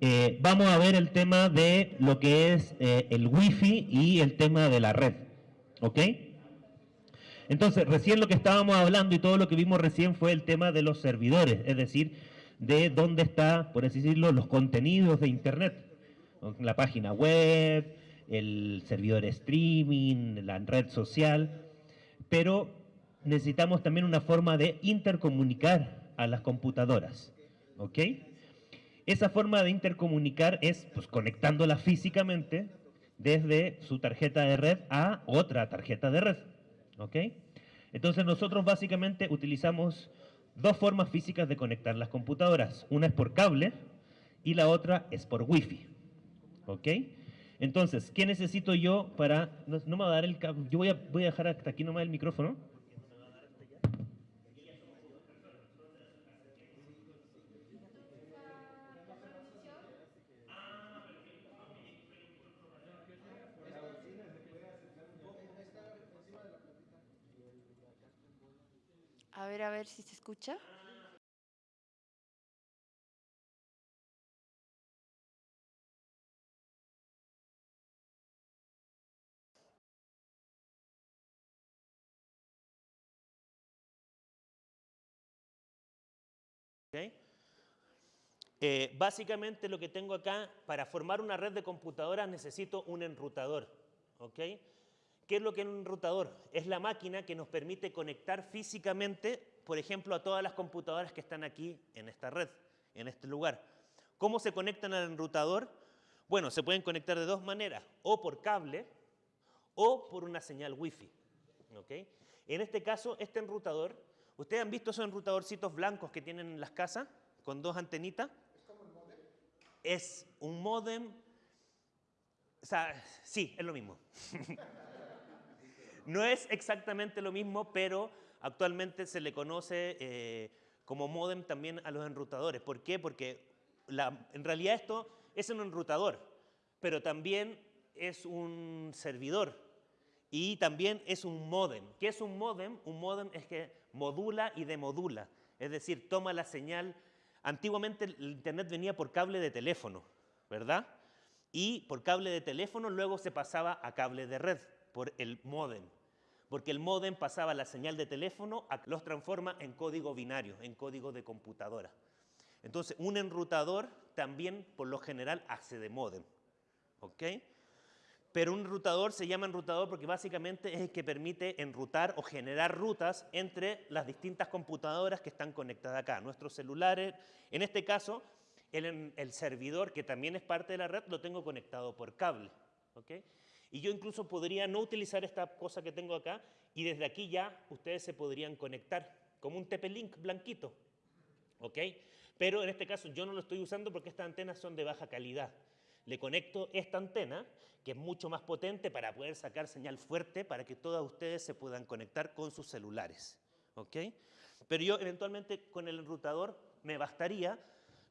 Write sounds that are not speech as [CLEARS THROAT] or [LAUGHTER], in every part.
eh, vamos a ver el tema de lo que es eh, el wifi y el tema de la red. ¿Ok? Entonces, recién lo que estábamos hablando y todo lo que vimos recién fue el tema de los servidores, es decir, de dónde está, por así decirlo, los contenidos de Internet. La página web, el servidor streaming, la red social, pero necesitamos también una forma de intercomunicar a las computadoras. ¿Ok? Esa forma de intercomunicar es pues, conectándola físicamente desde su tarjeta de red a otra tarjeta de red. ¿Ok? Entonces nosotros básicamente utilizamos dos formas físicas de conectar las computadoras. Una es por cable y la otra es por wifi. ¿Ok? Entonces, ¿qué necesito yo para... No, me va a dar el cable... Yo voy a, voy a dejar hasta aquí nomás el micrófono. A ver, a ver si se escucha. Eh, básicamente lo que tengo acá, para formar una red de computadoras necesito un enrutador. ¿okay? ¿Qué es lo que es un enrutador? Es la máquina que nos permite conectar físicamente, por ejemplo, a todas las computadoras que están aquí en esta red, en este lugar. ¿Cómo se conectan al enrutador? Bueno, se pueden conectar de dos maneras, o por cable o por una señal wifi. ¿okay? En este caso, este enrutador, ¿ustedes han visto esos enrutadorcitos blancos que tienen en las casas con dos antenitas? ¿Es como el modem? Es un modem, o sea, sí, es lo mismo. [LAUGHS] No es exactamente lo mismo, pero actualmente se le conoce eh, como modem también a los enrutadores. ¿Por qué? Porque en realidad esto es un enrutador, pero también es un servidor y también es un modem. ¿Qué es un modem? Un modem es que modula y demodula, es decir, toma la señal. Antiguamente el internet venía por cable de teléfono, ¿verdad? Y por cable de teléfono luego se pasaba a cable de red por el modem, porque el modem pasaba la señal de teléfono, los transforma en código binario, en código de computadora. Entonces, un enrutador también, por lo general, hace de modem. ¿Ok? Pero un enrutador se llama enrutador porque básicamente es el que permite enrutar o generar rutas entre las distintas computadoras que están conectadas acá. Nuestros celulares, en este caso, el, el servidor, que también es parte de la red, lo tengo conectado por cable. ¿ok? Y yo incluso podría no utilizar esta cosa que tengo acá y desde aquí ya ustedes se podrían conectar como un TP-Link blanquito. ¿Ok? Pero en este caso yo no lo estoy usando porque estas antenas son de baja calidad. Le conecto esta antena, que es mucho más potente para poder sacar señal fuerte para que todas ustedes se puedan conectar con sus celulares. ¿Ok? Pero yo eventualmente con el enrutador me bastaría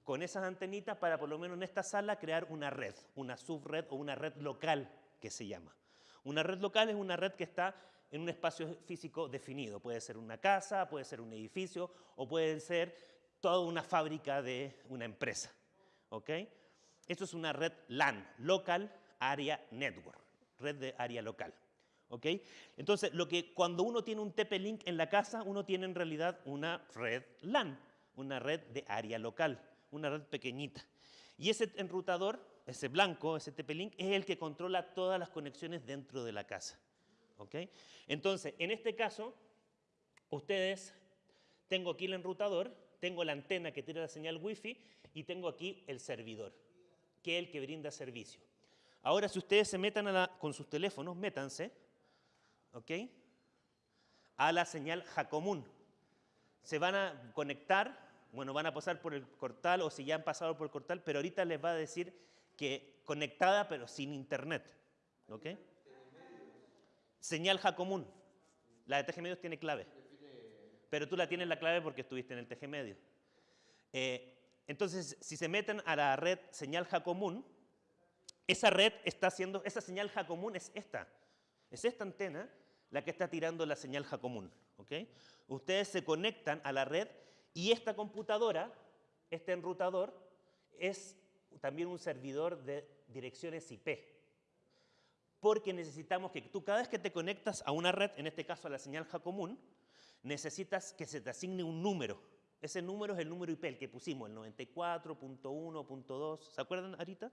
con esas antenitas para por lo menos en esta sala crear una red, una subred o una red local que se llama. Una red local es una red que está en un espacio físico definido. Puede ser una casa, puede ser un edificio o puede ser toda una fábrica de una empresa. ¿ok? Esto es una red LAN, Local Area Network, red de área local. ¿ok? Entonces, lo que, cuando uno tiene un TP-Link en la casa, uno tiene en realidad una red LAN, una red de área local, una red pequeñita. Y ese enrutador ese blanco, ese TP-Link, es el que controla todas las conexiones dentro de la casa. ¿ok? Entonces, en este caso, ustedes, tengo aquí el enrutador, tengo la antena que tira la señal Wi-Fi y tengo aquí el servidor, que es el que brinda servicio. Ahora, si ustedes se metan con sus teléfonos, métanse, ¿ok? A la señal Jacomún. Se van a conectar, bueno, van a pasar por el portal o si ya han pasado por el portal, pero ahorita les va a decir que conectada pero sin internet. ¿Ok? Señal común. La de TG Medios tiene clave. Pero tú la tienes la clave porque estuviste en el TG Medio. Eh, entonces, si se meten a la red señal común, esa red está haciendo, esa señal común es esta. Es esta antena la que está tirando la señal común. ¿ok? Ustedes se conectan a la red y esta computadora, este enrutador, es también un servidor de direcciones IP. Porque necesitamos que tú cada vez que te conectas a una red, en este caso a la señal común, necesitas que se te asigne un número. Ese número es el número IP, el que pusimos, el 94.1.2. ¿Se acuerdan ahorita?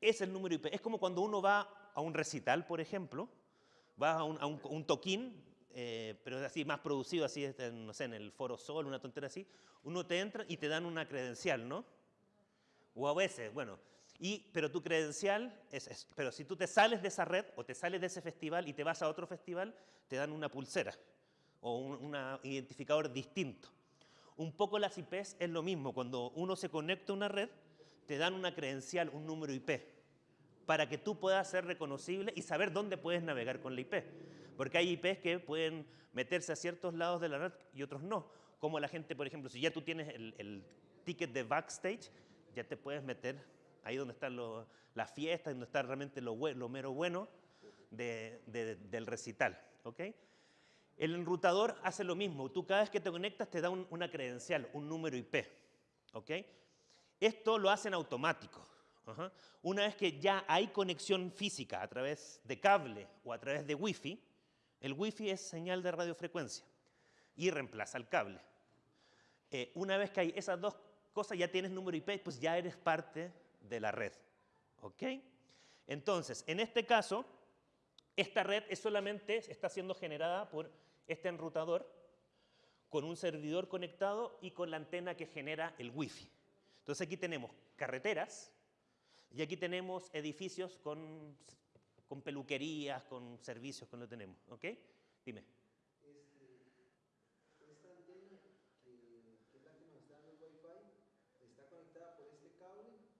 Es el número IP. Es como cuando uno va a un recital, por ejemplo, va a un, toquín, eh, pero así más producido, así, este, no sé, en el Foro Sol, una tontera así, uno te entra y te dan una credencial, ¿no? O a veces, bueno, y, pero tu credencial, es, pero si tú te sales de esa red o te sales de ese festival y te vas a otro festival, te dan una pulsera o un identificador distinto. Un poco las IPs es lo mismo, cuando uno se conecta a una red, te dan una credencial, un número IP, para que tú puedas ser reconocible y saber dónde puedes navegar con la IP. Porque hay IPs que pueden meterse a ciertos lados de la red y otros no. Como la gente, por ejemplo, si ya tú tienes el, ticket de backstage, ya te puedes meter ahí donde están las fiestas, donde está realmente lo, lo mero bueno del recital. ¿okay? El enrutador hace lo mismo. Tú cada vez que te conectas te da una credencial, un número IP. ¿okay? Esto lo hacen automático. Una vez que ya hay conexión física a través de cable o a través de Wi-Fi, el Wi-Fi es señal de radiofrecuencia y reemplaza el cable. Eh, una vez que hay esas dos cosas, ya tienes número IP, pues ya eres parte de la red. ¿Ok? Entonces, en este caso, esta red es solamente está siendo generada por este enrutador con un servidor conectado y con la antena que genera el Wi-Fi. Entonces aquí tenemos carreteras y aquí tenemos edificios con, con peluquerías, con servicios, con lo tenemos. ¿Ok? Dime.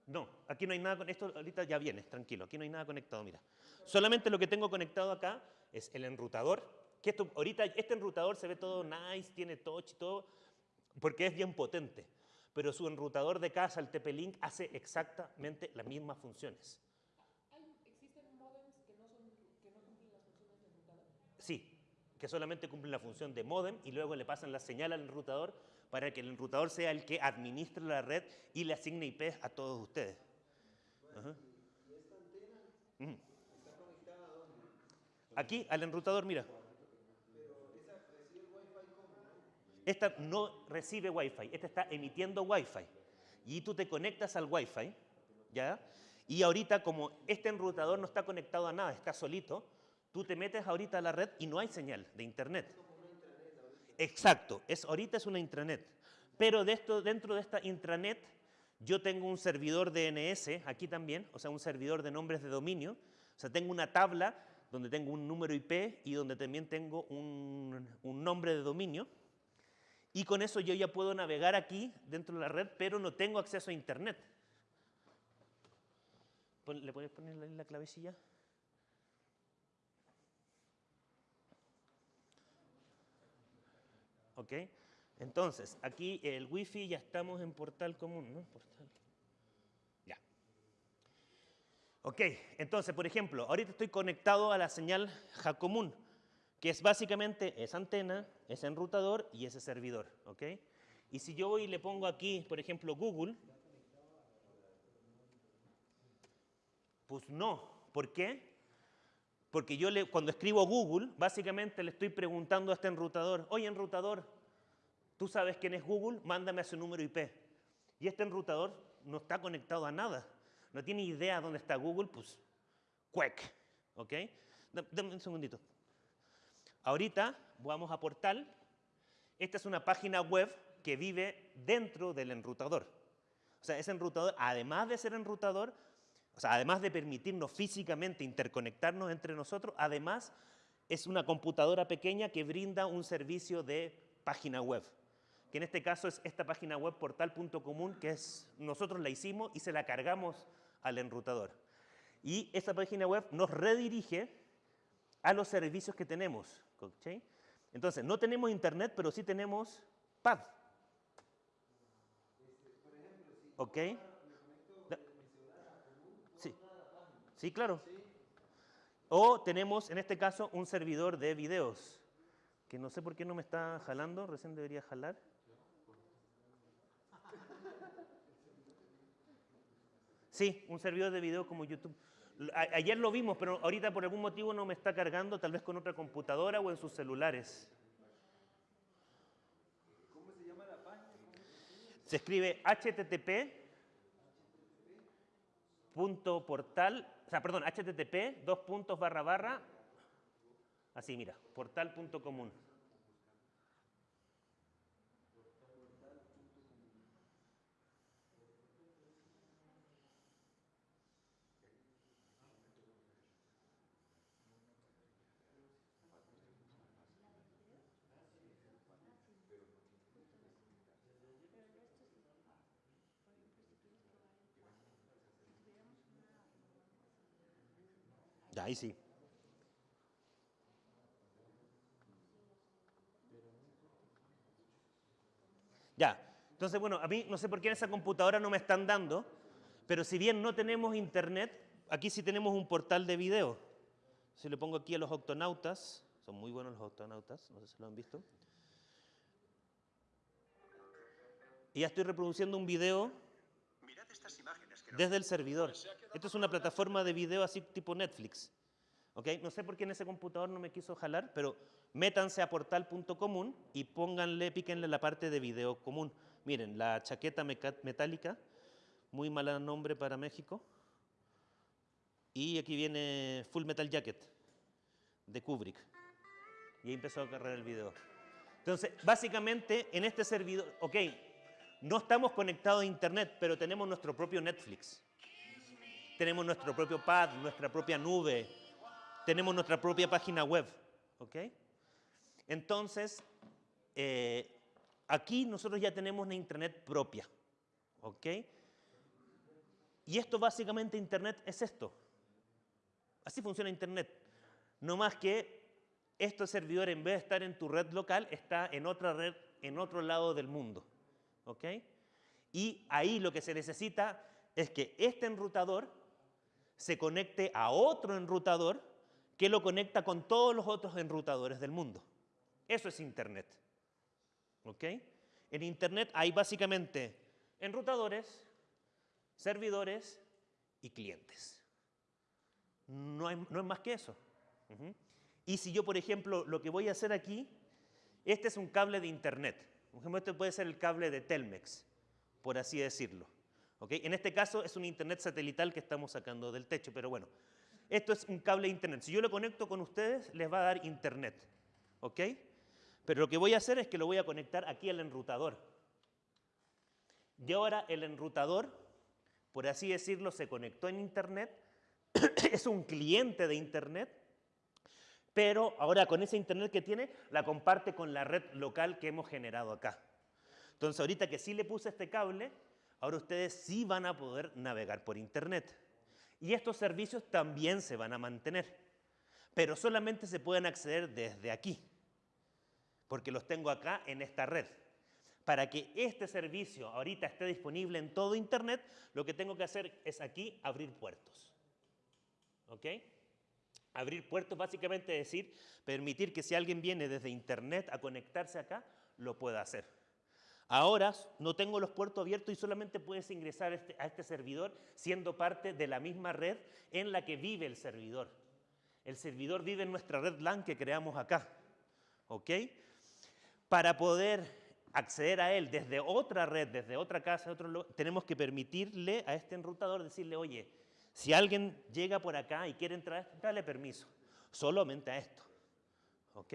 No, aquí no hay nada con esto, ahorita ya viene, tranquilo, aquí no hay nada conectado, mira. Solamente lo que tengo conectado acá es el enrutador, que esto, ahorita este enrutador se ve todo nice, tiene touch y todo, porque es bien potente. Pero su enrutador de casa, el TP-Link, hace exactamente las mismas funciones. ¿Existen modems que no, cumplen las funciones de enrutador? Sí, que solamente cumplen la función de modem y luego le pasan la señal al enrutador para que el enrutador sea el que administre la red y le asigne IP a todos ustedes. Aquí, al enrutador, mira. Esta no recibe Wi-Fi, esta está emitiendo Wi-Fi. Y tú te conectas al Wi-Fi, ¿ya? Y ahorita, como este enrutador no está conectado a nada, está solito, tú te metes ahorita a la red y no hay señal de internet. Exacto, es, ahorita es una intranet. Pero dentro de esta intranet, yo tengo un servidor DNS aquí también, o sea, un servidor de nombres de dominio. O sea, tengo una tabla donde tengo un número IP y donde también tengo un, un nombre de dominio. Y con eso yo ya puedo navegar aquí dentro de la red, pero no tengo acceso a Internet. ¿Le puedes poner la clavecilla? ¿Ok? Entonces, aquí el Wi-Fi ya estamos en portal común, ¿no? Portal. Ya. Ok, entonces, por ejemplo, ahorita estoy conectado a la señal común que es básicamente esa antena, ese enrutador y ese servidor. ¿ok? Y si yo voy y le pongo aquí, por ejemplo, Google, pues no. ¿Por qué? Porque yo le, cuando escribo Google, básicamente le estoy preguntando a este enrutador, oye enrutador, ¿tú sabes quién es Google? Mándame a su número IP. Y este enrutador no está conectado a nada. No tiene idea dónde está Google, pues, cuec. ¿Ok? Dame un segundito. Ahorita vamos a Portal. Esta es una página web que vive dentro del enrutador. O sea, ese enrutador, además de ser enrutador, o sea, además de permitirnos físicamente interconectarnos entre nosotros, además es una computadora pequeña que brinda un servicio de página web. Que en este caso es esta página web portal.común, que es, nosotros la hicimos y se la cargamos al enrutador. Y esta página web nos redirige a los servicios que tenemos. Entonces, no tenemos internet, pero sí tenemos pad. ¿Ok? Sí. Sí, claro. O tenemos, en este caso, un servidor de videos, que no sé por qué no me está jalando, recién debería jalar. Sí, un servidor de video como YouTube. Ayer lo vimos, pero ahorita por algún motivo no me está cargando, tal vez con otra computadora o en sus celulares. ¿Cómo se llama la página? Se escribe http punto portal, o sea, perdón, http dos puntos barra barra, así mira, portal ahí sí. Ya, entonces bueno, a mí no sé por qué en esa computadora no me están dando, pero si bien no tenemos internet, aquí sí tenemos un portal de video. Si le pongo aquí a los octonautas, son muy buenos los octonautas, no sé si lo han visto. Y ya estoy reproduciendo un video Mirad estas imágenes desde el servidor. Esto es una plataforma de video así tipo Netflix. ¿ok? No sé por qué en ese computador no me quiso jalar, pero métanse a portal.común y pónganle, píquenle la parte de video común. Miren, la chaqueta metálica, muy mal nombre para México. Y aquí viene Full Metal Jacket de Kubrick. Y ahí empezó a cargar el video. Entonces, básicamente, en este servidor, ok, no estamos conectados a Internet, pero tenemos nuestro propio Netflix. Tenemos nuestro propio pad, nuestra propia nube, tenemos nuestra propia página web. ¿Ok? Entonces, eh, aquí nosotros ya tenemos una Internet propia. ¿Ok? Y esto básicamente Internet es esto. Así funciona Internet. No más que este servidor, en vez de estar en tu red local, está en otra red, en otro lado del mundo. ¿Ok? Y ahí lo que se necesita es que este enrutador se conecte a otro enrutador que lo conecta con todos los otros enrutadores del mundo. Eso es Internet. ¿Ok? En Internet hay básicamente enrutadores, servidores y clientes. No, no es más que eso. Y si yo, por ejemplo, lo que voy a hacer aquí, este es un cable de Internet. Ejemplo, este puede ser el cable de Telmex, por así decirlo. ¿ok? En este caso es un Internet satelital que estamos sacando del techo, pero bueno, esto es un cable Internet. Si yo lo conecto con ustedes, les va a dar Internet. ¿ok? Pero lo que voy a hacer es que lo voy a conectar aquí al enrutador. Y ahora el enrutador, por así decirlo, se conectó en Internet, [COUGHS] es un cliente de Internet, pero ahora con ese Internet que tiene, la comparte con la red local que hemos generado acá. Entonces ahorita que sí le puse este cable, ahora ustedes sí van a poder navegar por Internet. Y estos servicios también se van a mantener, pero solamente se pueden acceder desde aquí, porque los tengo acá en esta red. Para que este servicio ahorita esté disponible en todo Internet, lo que tengo que hacer es aquí abrir puertos. ¿Ok? Abrir puertos básicamente es decir, permitir que si alguien viene desde Internet a conectarse acá, lo pueda hacer. Ahora no tengo los puertos abiertos y solamente puedes ingresar a este, a este servidor siendo parte de la misma red en la que vive el servidor. El servidor vive en nuestra red LAN que creamos acá. ¿Ok? Para poder acceder a él desde otra red, desde otra casa, otro lu- tenemos que permitirle a este enrutador decirle, oye, si alguien llega por acá y quiere entrar, dale permiso, solamente a esto. ¿Ok?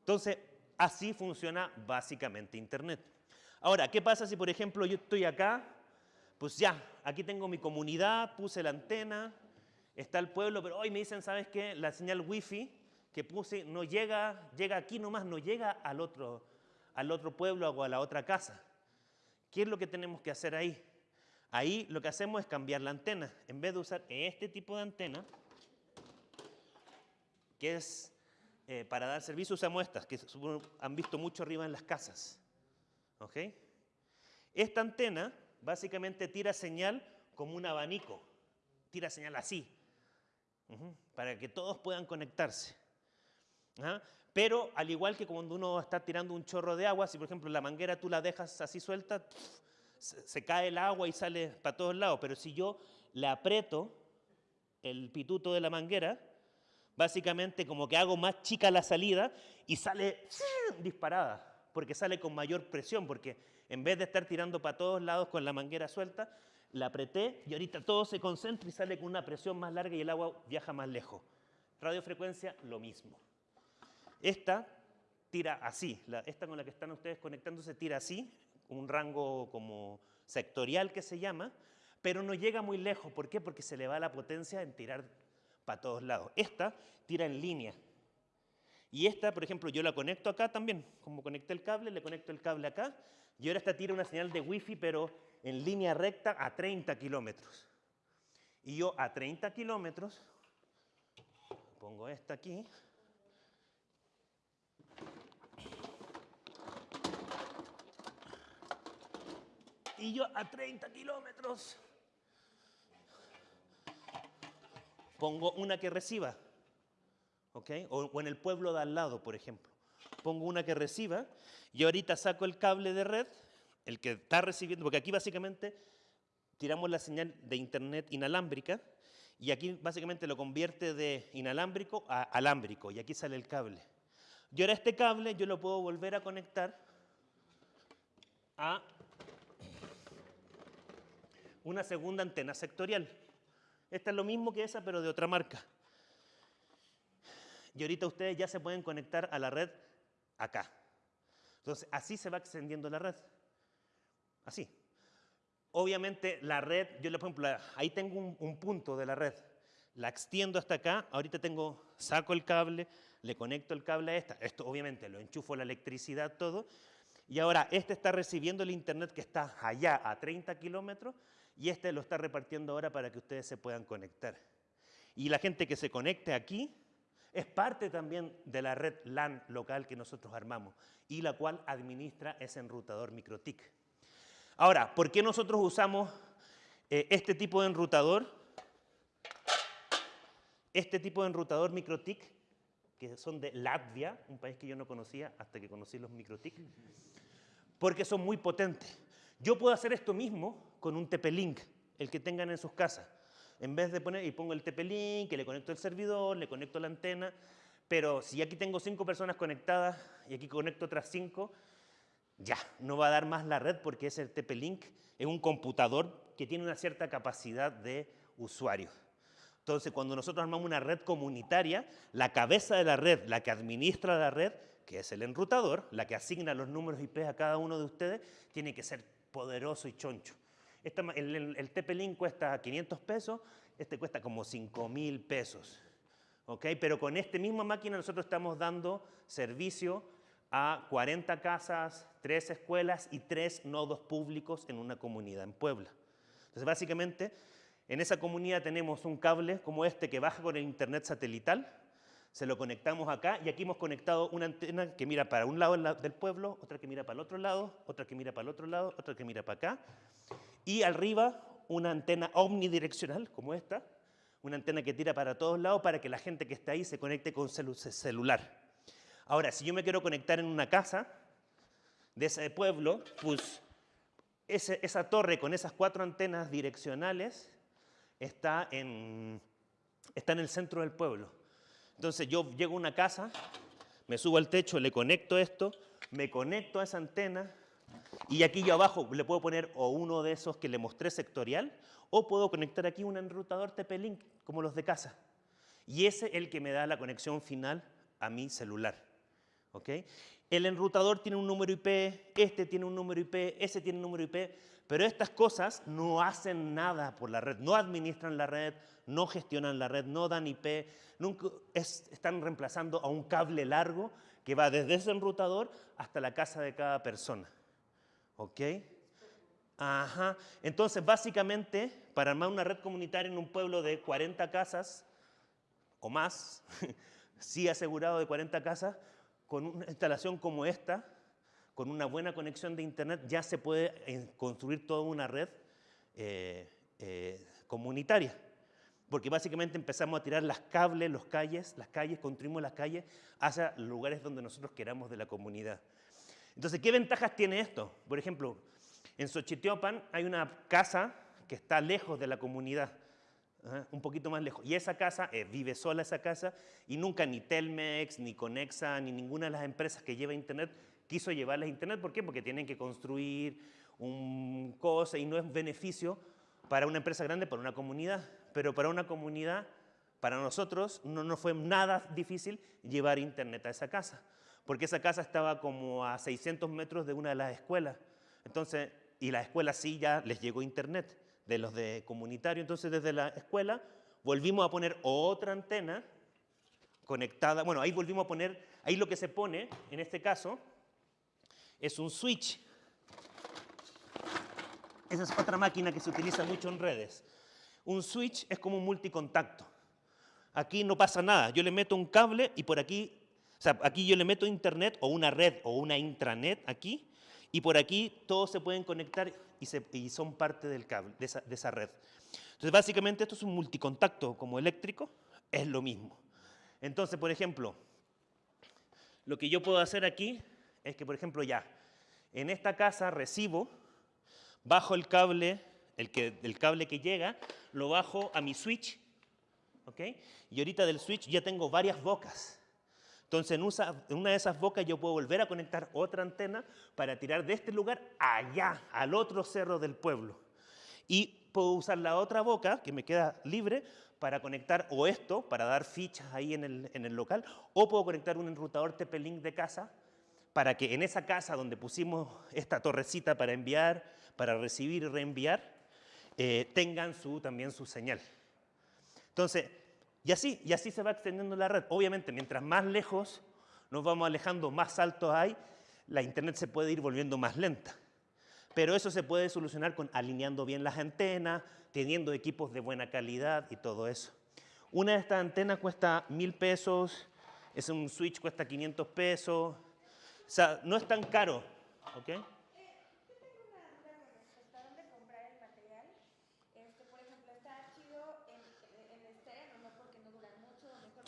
Entonces, así funciona básicamente Internet. Ahora, ¿qué pasa si, por ejemplo, yo estoy acá? Pues ya, aquí tengo mi comunidad, puse la antena, está el pueblo, pero hoy me dicen, ¿sabes qué? La señal wifi que puse no llega, llega aquí nomás, no llega al otro, al otro pueblo o a la otra casa. ¿Qué es lo que tenemos que hacer ahí? Ahí lo que hacemos es cambiar la antena. En vez de usar este tipo de antena, que es eh, para dar servicio, usamos estas, que han visto mucho arriba en las casas. ¿Ok? Esta antena básicamente tira señal como un abanico. Tira señal así, para que todos puedan conectarse. Ajá. Pero al igual que cuando uno está tirando un chorro de agua, si por ejemplo la manguera tú la dejas así suelta, se, cae el agua y sale para todos lados, pero si yo le aprieto el pituto de la manguera, básicamente como que hago más chica la salida y sale disparada, porque sale con mayor presión, porque en vez de estar tirando para todos lados con la manguera suelta, la apreté y ahorita todo se concentra y sale con una presión más larga y el agua viaja más lejos. Radiofrecuencia, lo mismo. Esta tira así, esta con la que están ustedes conectándose tira así, un rango como sectorial que se llama, pero no llega muy lejos. ¿Por qué? Porque se le va la potencia en tirar para todos lados. Esta tira en línea. Y esta, por ejemplo, yo la conecto acá también. Como conecté el cable, le conecto el cable acá. Y ahora esta tira una señal de wifi, pero en línea recta a 30 kilómetros. Y yo a 30 kilómetros, pongo esta aquí. Y yo a 30 kilómetros pongo una que reciba. ¿ok? O, o en el pueblo de al lado, por ejemplo. Pongo una que reciba y ahorita saco el cable de red, el que está recibiendo, porque aquí básicamente tiramos la señal de internet inalámbrica y aquí básicamente lo convierte de inalámbrico a alámbrico y aquí sale el cable. Y ahora este cable yo lo puedo volver a conectar a una segunda antena sectorial. Esta es lo mismo que esa, pero de otra marca. Y ahorita ustedes ya se pueden conectar a la red acá. Entonces, así se va extendiendo la red. Así. Obviamente, la red, yo por ejemplo, ahí tengo un, un punto de la red. La extiendo hasta acá. Ahorita tengo, saco el cable, le conecto el cable a esta. Esto, obviamente, lo enchufo la electricidad, todo. Y ahora, este está recibiendo el internet que está allá a 30 kilómetros y este lo está repartiendo ahora para que ustedes se puedan conectar. Y la gente que se conecte aquí es parte también de la red LAN local que nosotros armamos y la cual administra ese enrutador MikroTik. Ahora, ¿por qué nosotros usamos eh, este tipo de enrutador? Este tipo de enrutador MikroTik, que son de Latvia, un país que yo no conocía hasta que conocí los MikroTik, porque son muy potentes. Yo puedo hacer esto mismo con un TP-Link, el que tengan en sus casas. En vez de poner, y pongo el TP-Link, que le conecto el servidor, le conecto la antena, pero si aquí tengo cinco personas conectadas y aquí conecto otras cinco, ya, no va a dar más la red porque ese TP-Link es un computador que tiene una cierta capacidad de usuario. Entonces, cuando nosotros armamos una red comunitaria, la cabeza de la red, la que administra la red, que es el enrutador, la que asigna los números IP a cada uno de ustedes, tiene que ser poderoso y choncho. Esta el, el- cuesta 500 pesos, este cuesta como 5 mil pesos. ¿ok? Pero con esta misma máquina nosotros estamos dando servicio a 40 casas, 3 escuelas y 3 nodos públicos en una comunidad en Puebla. Entonces, básicamente, en esa comunidad tenemos un cable como este que baja con el internet satelital, se lo conectamos acá y aquí hemos conectado una antena que mira para un lado del pueblo, otra que mira para el otro lado, otra que mira para el otro lado, otra que mira para acá. Y arriba una antena omnidireccional como esta, una antena que tira para todos lados para que la gente que está ahí se conecte con celu- celular. Ahora, si yo me quiero conectar en una casa de ese pueblo, pues ese- esa torre con esas cuatro antenas direccionales está en, está en el centro del pueblo. Entonces yo llego a una casa, me subo al techo, le conecto esto, me conecto a esa antena y aquí yo abajo le puedo poner o uno de esos que le mostré sectorial o puedo conectar aquí un enrutador TP-Link como los de casa. Y ese es el que me da la conexión final a mi celular. ¿ok? El enrutador tiene un número IP, este tiene un número IP, ese tiene un número IP, pero estas cosas no hacen nada por la red, no administran la red, no gestionan la red, no dan IP, nunca es- están reemplazando a un cable largo que va desde ese enrutador hasta la casa de cada persona. ¿Ok? Ajá. Entonces, básicamente, para armar una red comunitaria en un pueblo de 40 casas o más, [LAUGHS] sí asegurado de 40 casas, con una instalación como esta, con una buena conexión de internet, ya se puede eh, construir toda una red eh, eh, comunitaria. Porque básicamente empezamos a tirar las cables, los calles, las calles, construimos las calles hacia lugares donde nosotros queramos de la comunidad. Entonces, ¿qué ventajas tiene esto? Por ejemplo, En Xochitiopan hay una casa que está lejos de la comunidad, ¿ah? un poquito más lejos. Y esa casa, eh, vive sola esa casa, y nunca ni Telmex, ni Conexa, ni ninguna de las empresas que lleva Internet quiso llevarles a Internet. ¿Por qué? Porque tienen que construir un cosa y no es beneficio para una empresa grande, para una comunidad. Pero para una comunidad, para nosotros, no nos fue nada difícil llevar Internet a esa casa. Porque esa casa estaba como a 600 metros de una de las escuelas. Entonces, y la escuela sí ya les llegó Internet de los de comunitario. Entonces, desde la escuela volvimos a poner otra antena conectada. Bueno, ahí volvimos a poner, ahí lo que se pone, en este caso, es un switch. Esa es otra máquina que se utiliza mucho en redes. Un switch es como un multicontacto. Aquí no pasa nada. Yo le meto un cable y por aquí, o sea, aquí yo le meto internet o una red o una intranet aquí y por aquí todos se pueden conectar y, son parte del cable, de esa, de esa red. Entonces, básicamente esto es un multicontacto como eléctrico, es lo mismo. Entonces, por ejemplo, lo que yo puedo hacer aquí es que, por ejemplo, ya, en esta casa recibo, bajo el cable, el, que, el cable que llega, lo bajo a mi switch, ¿ok? Y ahorita del switch ya tengo varias bocas. Entonces, en una de esas bocas yo puedo volver a conectar otra antena para tirar de este lugar allá, al otro cerro del pueblo. Y puedo usar la otra boca, que me queda libre, para conectar o esto, para dar fichas ahí en el, en el local, o puedo conectar un enrutador TP-Link de casa para que en esa casa donde pusimos esta torrecita para enviar, para recibir y reenviar, eh, tengan su, también su señal. Entonces, y así, y así se va extendiendo la red. Obviamente, mientras más lejos nos vamos alejando, más alto hay, la Internet se puede ir volviendo más lenta. Pero eso se puede solucionar con alineando bien las antenas, teniendo equipos de buena calidad y todo eso. Una de estas antenas cuesta mil pesos, es un switch cuesta 500 pesos, o sea, no es tan caro, ¿ok?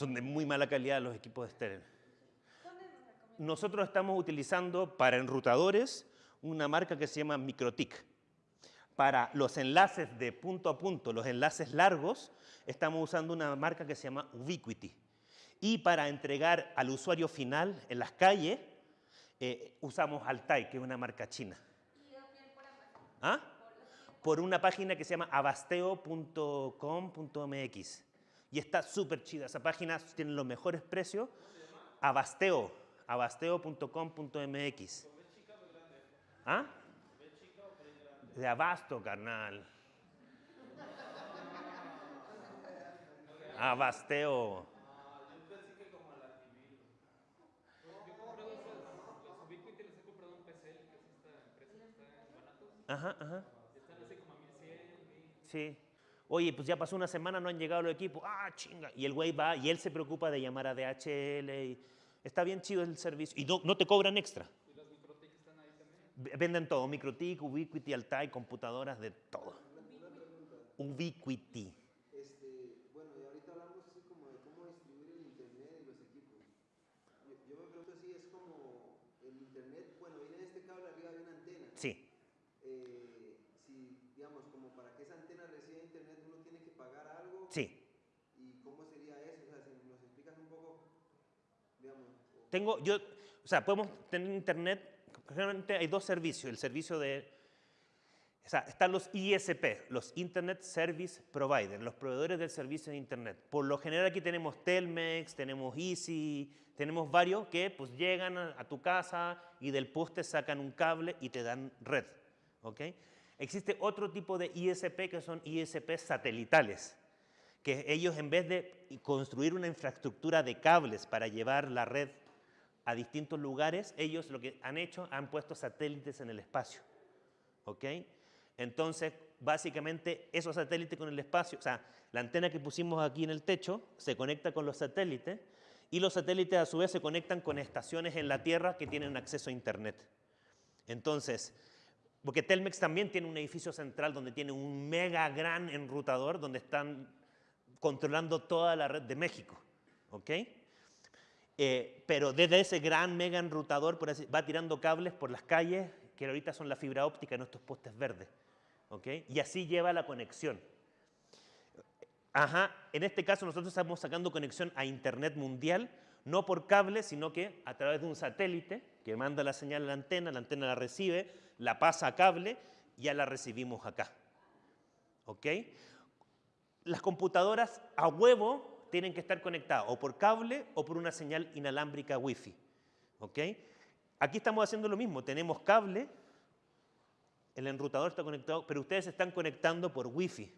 Son de muy mala calidad los equipos de Steren. Nosotros estamos utilizando para enrutadores una marca que se llama Microtik. Para los enlaces de punto a punto, los enlaces largos, estamos usando una marca que se llama Ubiquiti. Y para entregar al usuario final en las calles, eh, usamos Altai, que es una marca china. ¿Ah? Por una página que se llama abasteo.com.mx. Y está súper chida. Esa página tiene los mejores precios. Abasteo, abasteo.com.mx. ¿Ah? De abasto, carnal. Abasteo. Ajá, ajá. Sí oye, pues ya pasó una semana, no han llegado los equipos, ah, chinga. Y el güey va y él se preocupa de llamar a DHL. Y está bien chido el servicio. Y no, no te cobran extra. ¿Y los están ahí también? Venden todo, Microtik, Ubiquiti, Altai, computadoras, de todo. Ubiquiti. Este, bueno, y ahorita hablamos así como de cómo distribuir el internet y los equipos. Yo, yo me pregunto si es como el internet, bueno, viene de este cable arriba de una antena. Sí. Sí. ¿Y cómo sería eso? O sea, si nos explicas un poco, digamos. Tengo, yo, o sea, podemos tener internet, generalmente hay dos servicios, el servicio de, o sea, están los ISP, los Internet Service Providers, los proveedores del servicio de internet. Por lo general aquí tenemos Telmex, tenemos Easy, tenemos varios que pues llegan a tu casa y del poste sacan un cable y te dan red, ¿ok? Existe otro tipo de ISP que son ISP satelitales que ellos en vez de construir una infraestructura de cables para llevar la red a distintos lugares, ellos lo que han hecho, han puesto satélites en el espacio. ¿Ok? Entonces, básicamente, esos satélites con el espacio, o sea, la antena que pusimos aquí en el techo se conecta con los satélites y los satélites a su vez se conectan con estaciones en la Tierra que tienen acceso a Internet. Entonces, porque Telmex también tiene un edificio central donde tiene un mega gran enrutador donde están controlando toda la red de México. ¿ok? Eh, pero desde ese gran mega enrutador por va tirando cables por las calles que ahorita son la fibra óptica en estos postes verdes. Y así lleva la conexión. Ajá, en este caso nosotros estamos sacando conexión a Internet mundial, no por cable, sino que a través de un satélite que manda la señal a la antena, la antena la recibe, la pasa a cable ya la recibimos acá. ¿Ok? Las computadoras a huevo tienen que estar conectadas o por cable o por una señal inalámbrica Wi-Fi. ¿Ok? Aquí estamos haciendo lo mismo, tenemos cable, el enrutador está conectado, pero ustedes se están conectando por Wi-Fi.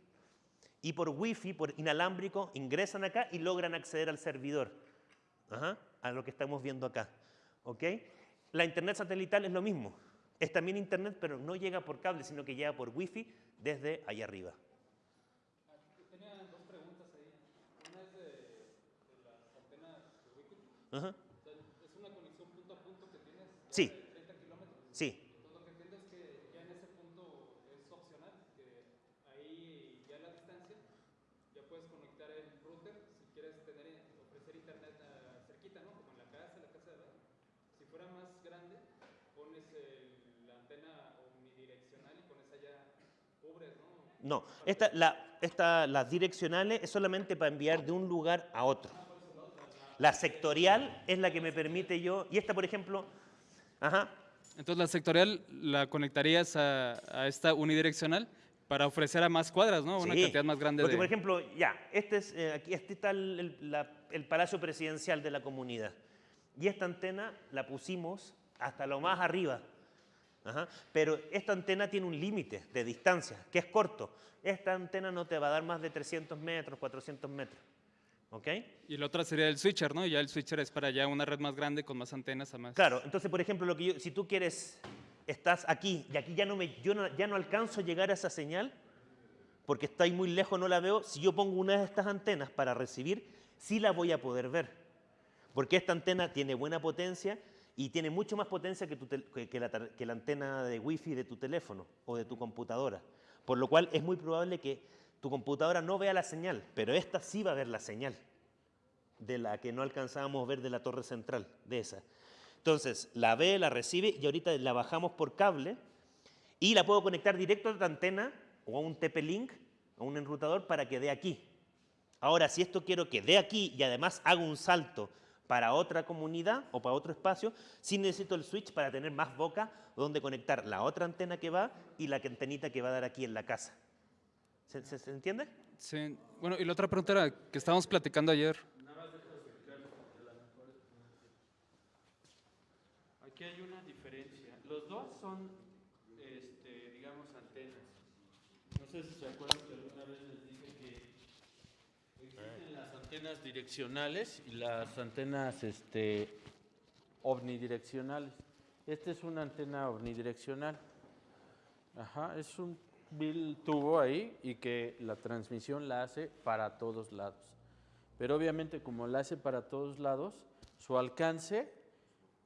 Y por Wi-Fi, por inalámbrico, ingresan acá y logran acceder al servidor. Ajá, a lo que estamos viendo acá. ¿Ok? La internet satelital es lo mismo. Es también internet, pero no llega por cable, sino que llega por Wi-Fi desde allá arriba. Tenía dos preguntas ahí. Una es de, de las antenas de Wikipedia. Ajá. O sea, es una conexión punto a punto que tienes Sí. de 30 kilómetros. Sí, Entonces, lo que entiendo es que ya en ese punto es opcional, que ahí ya a la distancia ya puedes conectar el router si quieres tener, ofrecer internet ah, cerquita, ¿no? Como en la casa, en la casa de edad. Si fuera más grande, pones el- la antena omnidireccional y con esa ya cubres, ¿no? no. Esta, la, esta, las direccionales es solamente para enviar de un lugar a otro. La sectorial es la que me permite yo, y esta, por ejemplo, ajá, Entonces la sectorial la conectarías a, a esta unidireccional para ofrecer a más cuadras, ¿no? Una Sí, cantidad más grande Porque, de... por ejemplo, ya, este, es, eh, aquí, este está el, el- la- el Palacio Presidencial de la comunidad. Y esta antena la pusimos hasta lo más arriba. Ajá, Pero esta antena tiene un límite de distancia, que es corto. Esta antena no te va a dar más de 300 metros, 400 metros. ¿Ok? Y la otra sería el switcher, ¿no? Ya el switcher es para ya una red más grande con más antenas a más. Claro, entonces, por ejemplo, lo que yo- si tú quieres, estás aquí y aquí ya no, me, yo no- ya no alcanzo a llegar a esa señal, porque está ahí muy lejos, no la veo, si yo pongo una de estas antenas para recibir, sí la voy a poder ver. Porque esta antena tiene buena potencia y tiene mucho más potencia que, tu que- la, que la antena de wifi de tu teléfono o de tu computadora. Por lo cual es muy probable que tu computadora no vea la señal, pero esta sí va a ver la señal de la que no alcanzábamos a ver de la torre central, de esa. Entonces, la ve, la recibe y ahorita la bajamos por cable y la puedo conectar directo a la antena o a un TP-Link, a un enrutador para que dé aquí. Ahora, si esto quiero que dé aquí y además hago un salto para otra comunidad o para otro espacio, sí necesito el switch para tener más boca donde conectar la otra antena que va y la antenita que va a dar aquí en la casa. ¿Se, se- se entiende? Sí. Bueno, y la otra pregunta era que estábamos platicando ayer. Aquí hay una diferencia. Los dos son, este, digamos, antenas. No sé si se acuerdan que alguna vez les dije que existen las antenas direccionales y las antenas este, omnidireccionales. Esta es una antena omnidireccional. Ajá, es un vil tubo ahí y que la transmisión la hace para todos lados. Pero obviamente como la hace para todos lados, su alcance,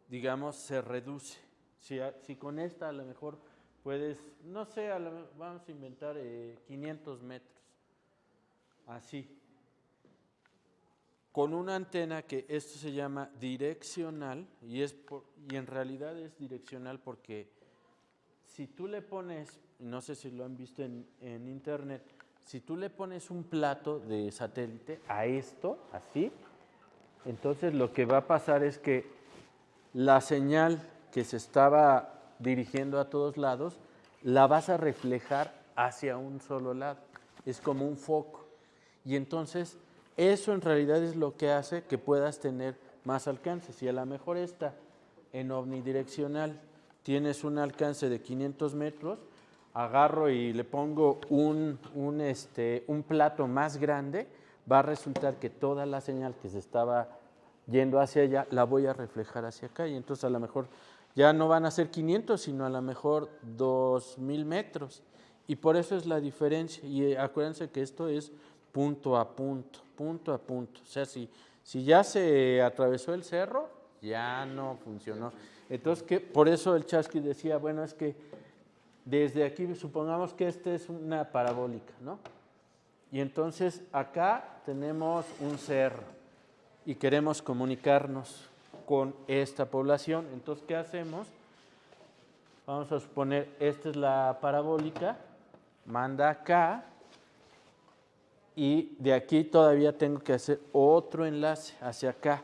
digamos, se reduce. Si, con esta a lo mejor puedes, no sé, a lo vamos a inventar eh, 500 metros, así. Con una antena que esto se llama direccional y, es por- y en realidad es direccional porque si tú le pones, no sé si lo han visto en, en internet, si tú le pones un plato de satélite a esto, así, entonces lo que va a pasar es que la señal que se estaba dirigiendo a todos lados, la vas a reflejar hacia un solo lado. Es como un foco. Y entonces eso en realidad es lo que hace que puedas tener más alcance. Si a lo mejor esta en omnidireccional tienes un alcance de 500 metros, agarro y le pongo un, un, este, un plato más grande, va a resultar que toda la señal que se estaba yendo hacia allá la voy a reflejar hacia acá y entonces a lo mejor ya no van a ser 500, sino a lo mejor 2000 metros. Y por eso es la diferencia. Y eh, acuérdense que esto es punto a punto, punto a punto. O sea, si, si ya se atravesó el cerro, ya no funcionó. Entonces, por eso el Chasqui decía, bueno, es que desde aquí, supongamos que esta es una parabólica, ¿no? Y entonces acá tenemos un cerro y queremos comunicarnos con esta población. Entonces, ¿qué hacemos? Vamos a suponer, esta es la parabólica, manda acá, y de aquí todavía tengo que hacer otro enlace hacia acá,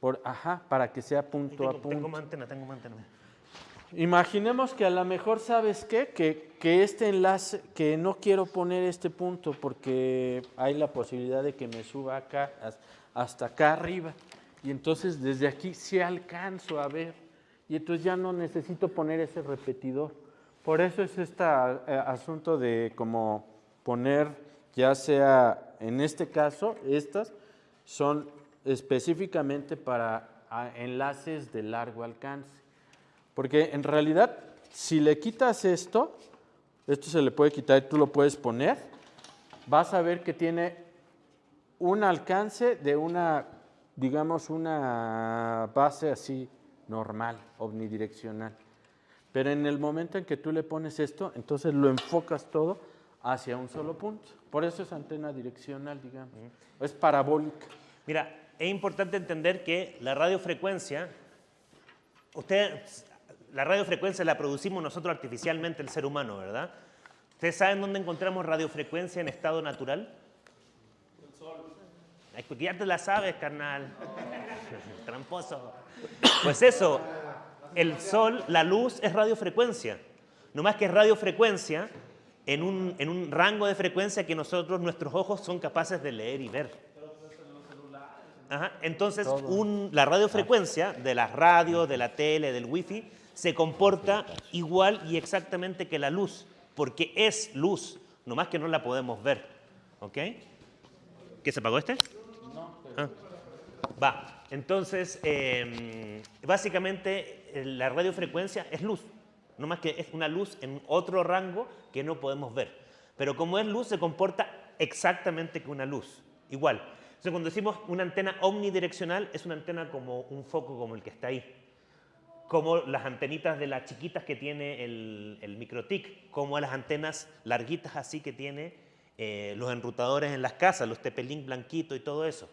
por, ajá, para que sea punto tengo, a punto. tengo más antena, tengo más antena. Imaginemos que a lo mejor, ¿sabes qué? Que, que este enlace, que no quiero poner este punto porque hay la posibilidad de que me suba acá, has- hasta acá arriba. Y entonces desde aquí sí alcanzo a ver. Y entonces ya no necesito poner ese repetidor. Por eso es este eh, asunto de como poner, ya sea en este caso, estas son específicamente para ah, enlaces de largo alcance. Porque en realidad, si le quitas esto, esto se le puede quitar y tú lo puedes poner, vas a ver que tiene un alcance de una, digamos, una base así normal, omnidireccional. Pero en el momento en que tú le pones esto, entonces lo enfocas todo hacia un solo punto. Por eso es antena direccional, digamos. Es parabólica. Mira, es importante entender que la radiofrecuencia, usted, la radiofrecuencia la producimos nosotros artificialmente, el ser humano, ¿verdad? ¿Ustedes saben dónde encontramos radiofrecuencia en estado natural? El sol. Ya te la sabes, carnal. [LAUGHS] Tramposo. Pues eso, el sol, la luz es radiofrecuencia. No más que es radiofrecuencia en un, en un rango de frecuencia que nosotros, nuestros ojos, son capaces de leer y ver. Ajá, Entonces, un- la radiofrecuencia de las radios, de la tele, del wifi, se comporta igual y exactamente que la luz, porque es luz, nomás que no la podemos ver. ¿Ok? ¿Qué se apagó este? Ah. Va. Entonces, eh, básicamente eh, la radiofrecuencia es luz, nomás que es una luz en otro rango que no podemos ver. Pero como es luz, se comporta exactamente que una luz, igual. Entonces, cuando decimos una antena omnidireccional, es una antena como un foco como el que está ahí. Como las antenitas de las chiquitas que tiene el, el microtic, como las antenas larguitas así que tiene eh, los enrutadores en las casas, los TP-Link blanquito y todo eso.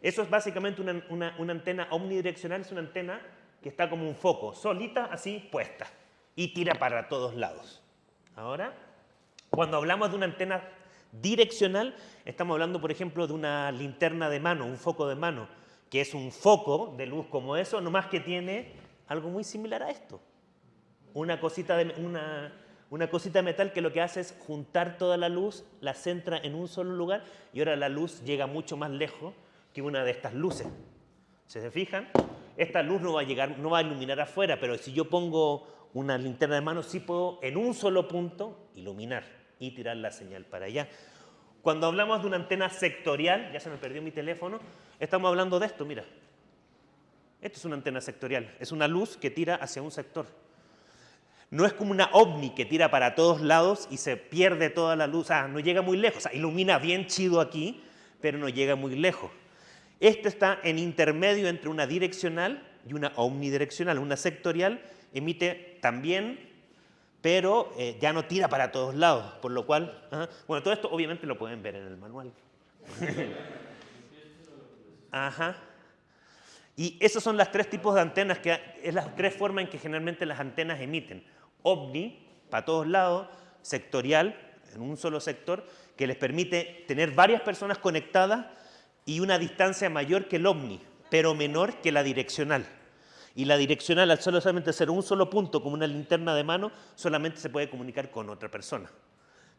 Eso es básicamente una, una- una antena omnidireccional, es una antena que está como un foco, solita así puesta y tira para todos lados. Ahora, cuando hablamos de una antena direccional, estamos hablando, por ejemplo, de una linterna de mano, un foco de mano, que es un foco de luz como eso, nomás que tiene algo muy similar a esto. Una cosita de, una, una cosita de metal que lo que hace es juntar toda la luz, la centra en un solo lugar y ahora la luz llega mucho más lejos que una de estas luces. ¿Se se fijan? Esta luz no va a llegar, no va a iluminar afuera, pero si yo pongo una linterna de mano, sí puedo en un solo punto iluminar y tirar la señal para allá. Cuando hablamos de una antena sectorial, ya se me perdió mi teléfono, estamos hablando de esto, mira. Esto es una antena sectorial, es una luz que tira hacia un sector. No es como una ovni que tira para todos lados y se pierde toda la luz, ah, no llega muy lejos, ilumina bien chido aquí, pero no llega muy lejos. Este está en intermedio entre una direccional y una omnidireccional. Una sectorial emite también, pero eh, ya no tira para todos lados, por lo cual, bueno, todo esto obviamente lo pueden ver en el manual. [LAUGHS] Ajá. Y esos son los tres tipos de antenas, que es las tres formas en que generalmente las antenas emiten. Ovni, para todos lados, sectorial, en un solo sector, que les permite tener varias personas conectadas y una distancia mayor que el ovni, pero menor que la direccional. Y la direccional, al solamente ser un solo punto, como una linterna de mano, solamente se puede comunicar con otra persona.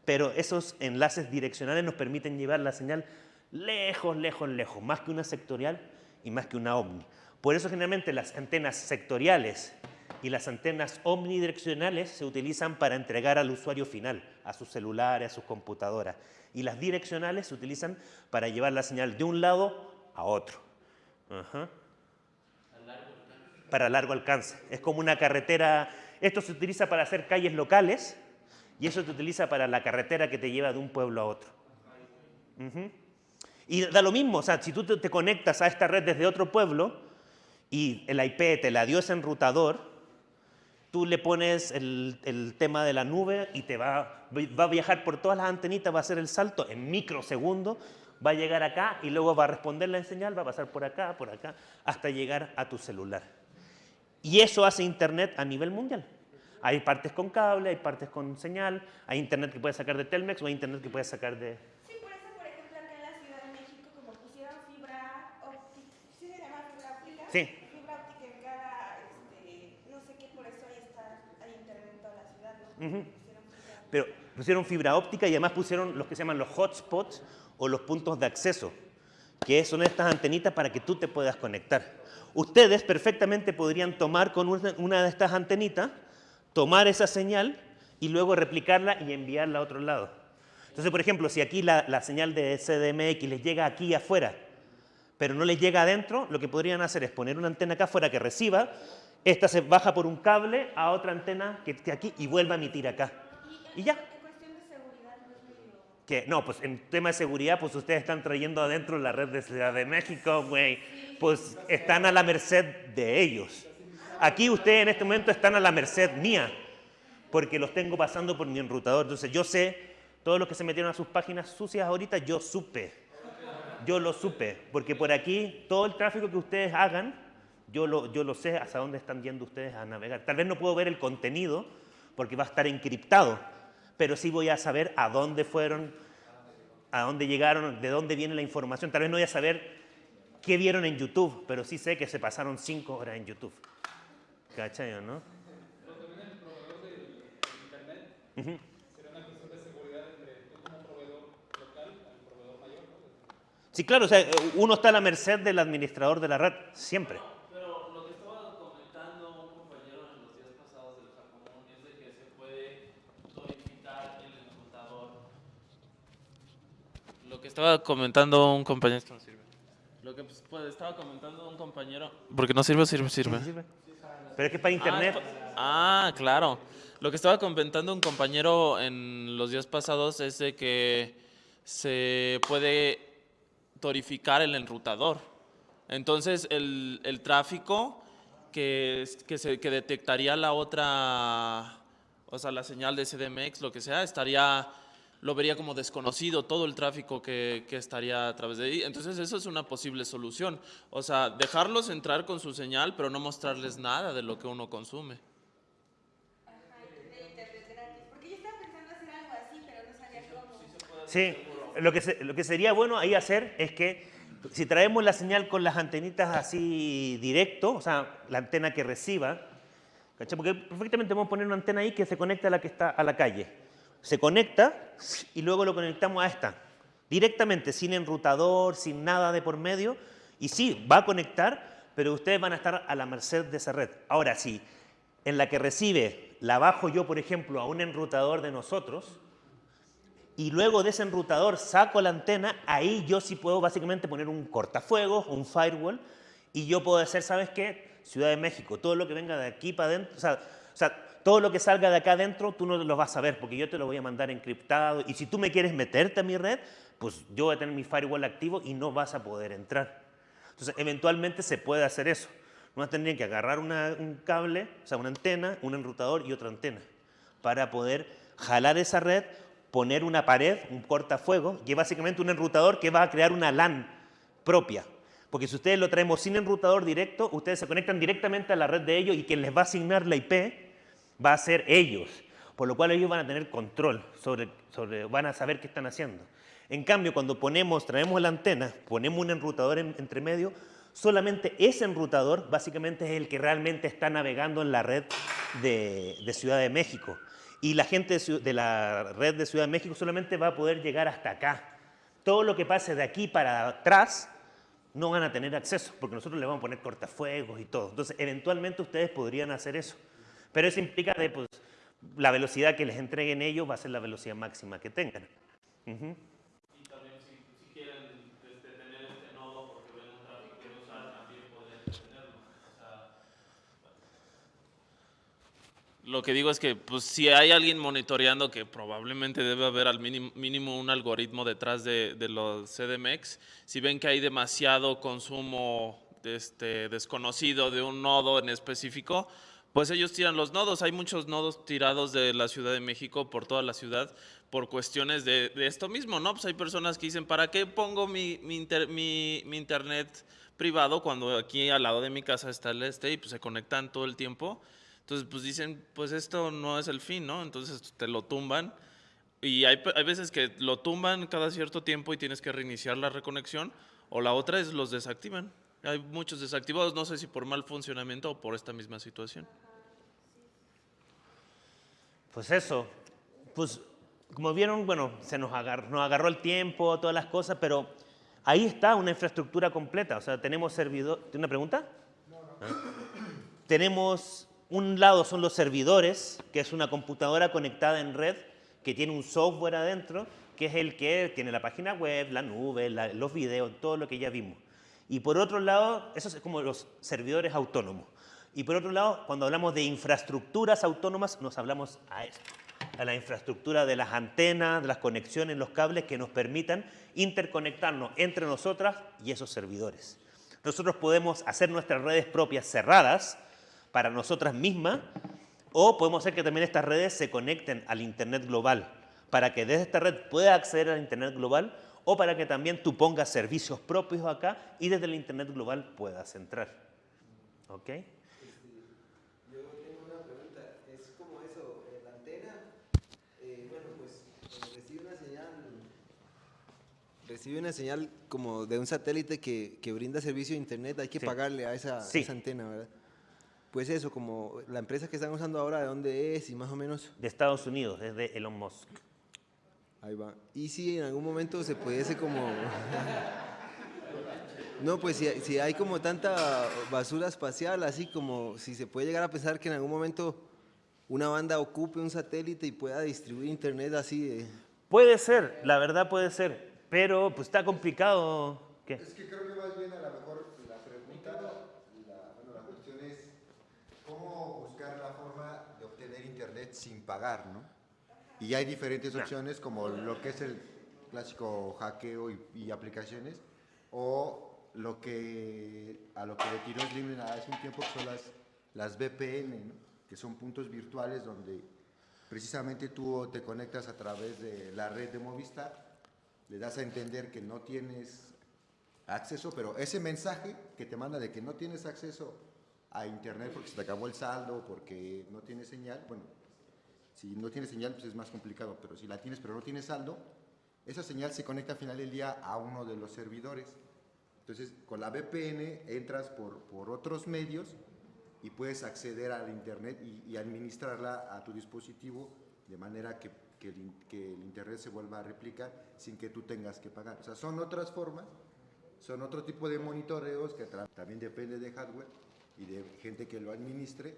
Pero esos enlaces direccionales nos permiten llevar la señal lejos, lejos, lejos, más que una sectorial y más que una omni. Por eso generalmente las antenas sectoriales y las antenas omnidireccionales se utilizan para entregar al usuario final, a sus celulares, a sus computadoras. Y las direccionales se utilizan para llevar la señal de un lado a otro. Ajá. Para largo alcance. Es como una carretera. Esto se utiliza para hacer calles locales y eso se utiliza para la carretera que te lleva de un pueblo a otro. Y da lo mismo, o sea, si tú te, conectas a esta red desde otro pueblo y el IP te la dio ese enrutador, tú le pones el, el tema de la nube y te va, va a viajar por todas las antenitas, va a hacer el salto en microsegundos, va a llegar acá y luego va a responder la señal, va a pasar por acá, por acá, hasta llegar a tu celular. Y eso hace Internet a nivel mundial. Hay partes con cable, hay partes con señal, hay internet que puedes sacar de Telmex o hay internet que puedes sacar de... Sí, por eso, por ejemplo, acá en la Ciudad de México, como pusieron fibra óptica, ¿sí se llama fibra óptica? Sí. Fibra óptica en cada, este, no sé qué, por eso ahí está, hay internet en toda la ciudad, ¿no? Ujú. Pusieron fibra Pero pusieron fibra óptica y además pusieron los que se llaman los hotspots o los puntos de acceso, que son estas antenitas para que tú te puedas conectar. Ustedes perfectamente podrían tomar con una, de estas antenitas, tomar esa señal y luego replicarla y enviarla a otro lado. Entonces, por ejemplo, si aquí la, la señal de CDMX les llega aquí afuera, pero no les llega adentro, lo que podrían hacer es poner una antena acá afuera que reciba, esta se baja por un cable a otra antena que esté aquí y vuelva a emitir acá. Y ya. En cuestión de seguridad no es medio... No, pues en tema de seguridad, pues ustedes están trayendo adentro la red de Ciudad de México, güey. Pues están a la merced de ellos. Aquí ustedes en este momento están a la merced mía, porque los tengo pasando por mi enrutador. Entonces yo sé, todos los que se metieron a sus páginas sucias ahorita, yo supe. Yo lo supe, porque por aquí todo el tráfico que ustedes hagan, yo lo, yo lo sé hasta dónde están yendo ustedes a navegar. Tal vez no puedo ver el contenido, porque va a estar encriptado, pero sí voy a saber a dónde fueron, a dónde llegaron, de dónde viene la información. Tal vez no voy a saber qué vieron en YouTube, pero sí sé que se pasaron cinco horas en YouTube. ¿Cachai o no? Sí, claro, o sea, uno está a la merced del administrador de la red, siempre. Pero lo que estaba comentando un compañero en los días pasados del Jacomón es de que se puede codificar el enrutador. Lo que estaba comentando un compañero. Esto no sirve. Lo que pues, pues, estaba comentando un compañero. Porque no sirve, sirve, sirve. Pero es que para internet, Ah, Ah, claro. Lo que estaba comentando un compañero en los días pasados es de que se puede torificar el enrutador. Entonces, el, el tráfico que, es- que, se, que detectaría la otra, o sea, la señal de CDMX, lo que sea, estaría, lo vería como desconocido todo el tráfico que, que estaría a través de ahí. Entonces, eso es una posible solución. O sea, dejarlos entrar con su señal, pero no mostrarles nada de lo que uno consume. Sí, lo que, se- lo que sería bueno ahí hacer es que si traemos la señal con las antenitas así directo, o sea, la antena que reciba, ¿cachai? Porque perfectamente a poner una antena ahí que se conecta a la que está a la calle. Se conecta y luego lo conectamos a esta. Directamente, sin enrutador, sin nada de por medio. Y sí, va a conectar, pero ustedes van a estar a la merced de esa red. Ahora sí, en la que recibe la bajo yo, por ejemplo, a un enrutador de nosotros, y luego de ese enrutador saco la antena, ahí yo sí puedo básicamente poner un cortafuegos, un firewall, y yo puedo hacer, ¿sabes qué? Ciudad de México, todo lo que venga de aquí para adentro, o sea, todo lo que salga de acá adentro, tú no lo vas a ver, porque yo te lo voy a mandar encriptado, y si tú me quieres meterte a mi red, pues yo voy a tener mi firewall activo y no vas a poder entrar. Entonces, eventualmente se puede hacer eso. No tendrían que agarrar un cable, o sea, una antena, un enrutador y otra antena, para poder jalar esa red, poner una pared, un cortafuego, es básicamente un enrutador que va a crear una LAN propia. Porque si ustedes lo traemos sin enrutador directo, ustedes se conectan directamente a la red de ellos y quien les va a asignar la IP va a ser ellos. Por lo cual ellos van a tener control sobre, sobre van a saber qué están haciendo. En cambio, cuando ponemos, traemos la antena, ponemos un enrutador en- entre medio, solamente ese enrutador básicamente es el que realmente está navegando en la red de, Ciudad de México. Y la gente de, de la red de Ciudad de México solamente va a poder llegar hasta acá. Todo lo que pase de aquí para atrás no van a tener acceso, porque nosotros le vamos a poner cortafuegos y todo. Entonces, eventualmente ustedes podrían hacer eso. Pero eso implica de, pues, la velocidad que les entreguen ellos va a ser la velocidad máxima que tengan. Ujú. Y también si, si quieren tener este nodo porque ven un tráfico que usar, también pueden tenerlo. O sea, lo que digo es que pues, si hay alguien monitoreando, que probablemente debe haber al mínimo, mínimo un algoritmo detrás de, de los CDMX, si ven que hay demasiado consumo este, desconocido de un nodo en específico, pues ellos tiran los nodos. Hay muchos nodos tirados de la Ciudad de México por toda la ciudad por cuestiones de, esto mismo, ¿no? Pues hay personas que dicen, ¿para qué pongo mi, mi, inter- mi- mi internet privado cuando aquí al lado de mi casa está el este y pues se conectan todo el tiempo? Entonces, pues dicen, pues esto no es el fin, ¿no? Entonces te lo tumban. Y hay, hay veces que lo tumban cada cierto tiempo y tienes que reiniciar la reconexión. O la otra es los desactivan. Hay muchos desactivados, no sé si por mal funcionamiento o por esta misma situación. Pues eso, pues como vieron, bueno, se nos agarró, nos agarró el tiempo, todas las cosas, pero ahí está una infraestructura completa. O sea, tenemos servidor. ¿Tiene una pregunta? Ah. Tenemos, un lado son los servidores, que es una computadora conectada en red que tiene un software adentro, que es el que tiene la página web, la nube, la- los videos, todo lo que ya vimos. Y por otro lado, eso es como los servidores autónomos. Y por otro lado, cuando hablamos de infraestructuras autónomas, nos hablamos a esto, a la infraestructura de las antenas, de las conexiones, los cables que nos permitan interconectarnos entre nosotras y esos servidores. Nosotros podemos hacer nuestras redes propias cerradas para nosotras mismas o podemos hacer que también estas redes se conecten al Internet global para que desde esta red pueda acceder al Internet global o para que también tú pongas servicios propios acá y desde el Internet global puedas entrar. ¿Ok? Yo tengo una pregunta, es como eso, la antena, bueno, recibe una señal, recibe una señal como de un satélite que, que brinda servicio de internet, hay que Sí. pagarle a esa, Sí. esa antena, ¿verdad? Pues eso, como la empresa que están usando ahora, ¿de dónde es y más o menos? De Estados Unidos, desde Elon Musk. Ahí va. Y si en algún momento se pudiese como... [LAUGHS] No, pues si, si hay como tanta basura espacial, así como si se puede llegar a pensar que en algún momento una banda ocupe un satélite y pueda distribuir internet así de... Puede ser, la verdad puede ser, pero pues está complicado. ¿Qué? Es que creo que más bien a lo mejor la pregunta, la, bueno, la cuestión es cómo buscar la forma de obtener internet sin pagar, ¿no? Y hay diferentes opciones como lo que es el clásico hackeo y, y aplicaciones o lo que a lo que le tiró Slim hace un tiempo que son las, las VPN, ¿no? que son puntos virtuales donde precisamente tú te conectas a través de la red de Movistar, le das a entender que no tienes acceso, pero ese mensaje que te manda de que no tienes acceso a internet porque se te acabó el saldo, porque no tienes señal, bueno, si no tienes señal pues es más complicado, pero si la tienes pero no tienes saldo, esa señal se conecta al final del día a uno de los servidores. Entonces, con la VPN entras por, por otros medios y puedes acceder al internet y, y administrarla a tu dispositivo de manera que, que el, que el internet se vuelva a replicar sin que tú tengas que pagar. O sea, son otras formas son otro tipo de monitoreos que también depende de hardware y de gente que lo administre,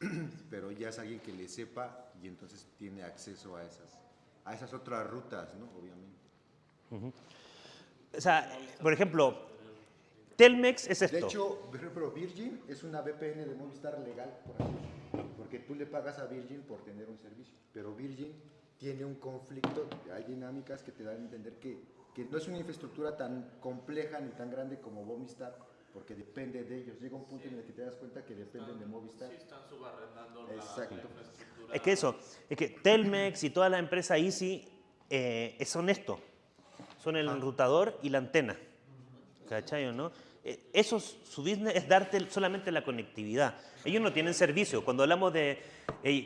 [CLEARS THROAT] pero ya es alguien que le sepa y entonces tiene acceso a esas, a esas otras rutas, ¿no? Obviamente. O sea, por ejemplo, Telmex es esto. De hecho, por ejemplo, Virgin es una VPN de Movistar legal, por porque tú le pagas a Virgin por tener un servicio, pero Virgin tiene un conflicto, hay dinámicas que te dan a entender que, que no es una infraestructura tan compleja ni tan grande como Movistar, porque depende de ellos. Llega un punto en el que te das cuenta que dependen de Movistar. están subarrendando Exacto. Es que eso, es que Telmex y toda la empresa Easy eh, son esto. Son el enrutador y la antena. ¿Cachai o no? Eh, Eso, su business es darte solamente la conectividad. Ellos no tienen servicio. Cuando hablamos de,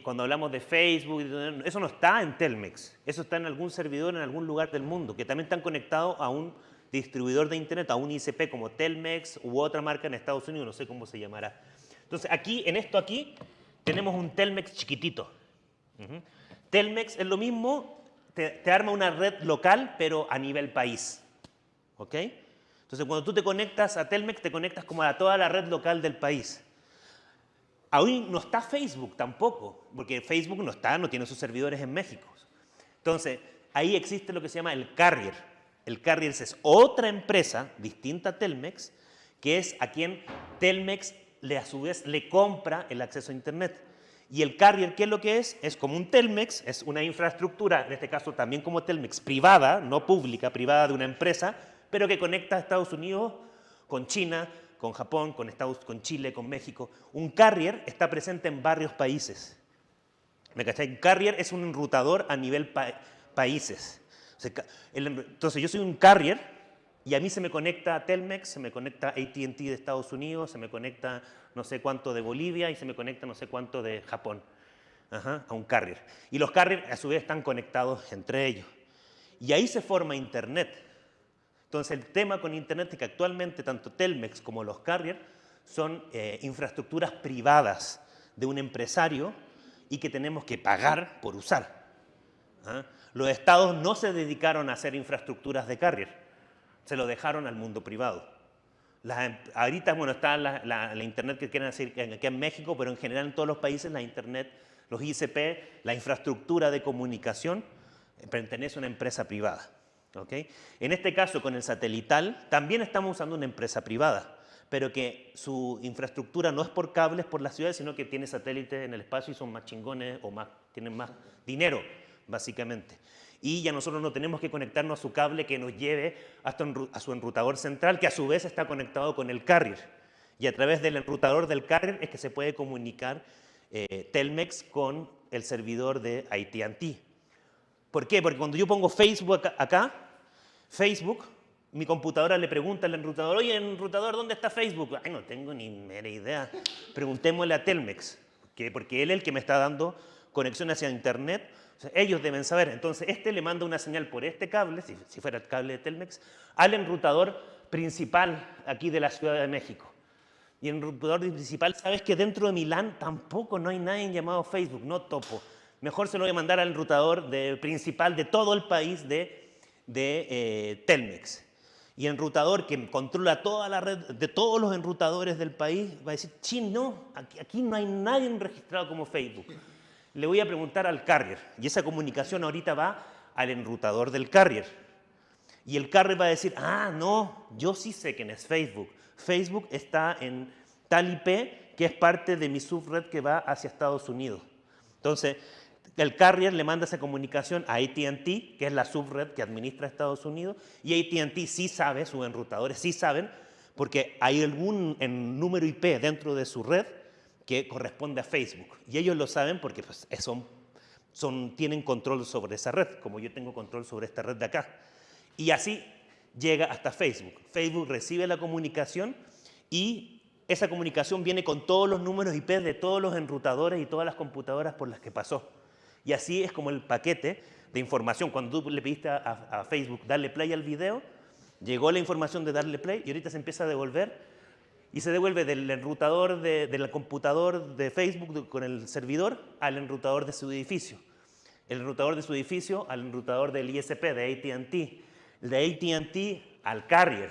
cuando hablamos de Facebook, eso no está en Telmex. Eso está en algún servidor en algún lugar del mundo, que también están conectados a un distribuidor de Internet, a un ICP como Telmex u otra marca en Estados Unidos, no sé cómo se llamará. Entonces, aquí, en esto aquí, tenemos un Telmex chiquitito. Telmex es lo mismo, te, te arma una red local, pero a nivel país. ¿Ok? Entonces, cuando tú te conectas a Telmex, te conectas como a toda la red local del país. Aún no está Facebook tampoco, porque Facebook no está, no tiene sus servidores en México. Entonces, ahí existe lo que se llama el carrier. El carrier es otra empresa distinta a Telmex, que es a quien Telmex le, a su vez le compra el acceso a Internet. Y el carrier, ¿qué es lo que es? Es como un Telmex, es una infraestructura, en este caso también como Telmex, privada, no pública, privada de una empresa, pero que conecta a Estados Unidos con China, con Japón, con, Estados, con Chile, con México. Un carrier está presente en varios países. ¿Me cachai? Un carrier es un enrutador a nivel pa- países. Entonces yo soy un carrier Y a mí se me conecta Telmex, se me conecta ATT de Estados Unidos, se me conecta no sé cuánto de Bolivia y se me conecta no sé cuánto de Japón Ajá, a un carrier. Y los carriers a su vez están conectados entre ellos. Y ahí se forma Internet. Entonces el tema con Internet es que actualmente tanto Telmex como los carriers son eh, infraestructuras privadas de un empresario y que tenemos que pagar por usar. ¿ah? Los estados no se dedicaron a hacer infraestructuras de carrier, se lo dejaron al mundo privado. Em- ahorita, bueno, está la, internet que quieren hacer aquí en México, pero en general en todos los países la internet, los ICP, la infraestructura de comunicación, eh, pertenece a una empresa privada. ¿ok? En este caso, con el satelital, también estamos usando una empresa privada, pero que su infraestructura no es por cables por las ciudades, sino que tiene satélites en el espacio y son más chingones o más, tienen más dinero, básicamente. Y ya nosotros no tenemos que conectarnos a su cable que nos lleve hasta a su enrutador central, que a su vez está conectado con el carrier. Y a través del enrutador del carrier es que se puede comunicar eh, Telmex con el servidor de AT&T. ¿Por qué? Porque cuando yo pongo Facebook acá, Facebook, mi computadora le pregunta al enrutador, oye, enrutador, ¿dónde está Facebook? Ay, no tengo ni mera idea. Preguntémosle a Telmex, que, porque él es el que me está dando conexión hacia Internet. Ellos deben saber. Entonces, este le manda una señal por este cable, si, fuera el cable de Telmex, al enrutador principal aquí de la Ciudad de México. Y el enrutador principal, sabes que dentro de Milán tampoco no hay nadie llamado Facebook, no topo. Mejor se lo voy a mandar al enrutador de- principal de todo el país de, de eh, Telmex. Y el enrutador que controla toda la red de todos los enrutadores del país va a decir, chin, no, aquí, aquí no hay nadie registrado como Facebook. Le voy a preguntar al carrier. Y esa comunicación ahorita va al enrutador del carrier. Y el carrier va a decir, ah, no, yo sí sé quién es Facebook. Facebook está en tal IP que es parte de mi subred que va hacia Estados Unidos. Entonces, el carrier le manda esa comunicación a AT&T, que es la subred que administra Estados Unidos, y AT&T sí sabe, sus enrutadores sí saben, porque hay algún en número IP dentro de su red que corresponde a Facebook. Y ellos lo saben porque pues, son, son, tienen control sobre esa red, como yo tengo control sobre esta red de acá. Y así llega hasta Facebook. Facebook recibe la comunicación y esa comunicación viene con todos los números IP de todos los enrutadores y todas las computadoras por las que pasó. Y así es como el paquete de información. Cuando tú le pediste a, a Facebook darle play al video, llegó la información de darle play y ahorita se empieza a devolver y se devuelve del enrutador de- del computador de Facebook con el servidor al enrutador de su edificio. El enrutador de su edificio al enrutador del ISP de AT&T. De AT&T al carrier.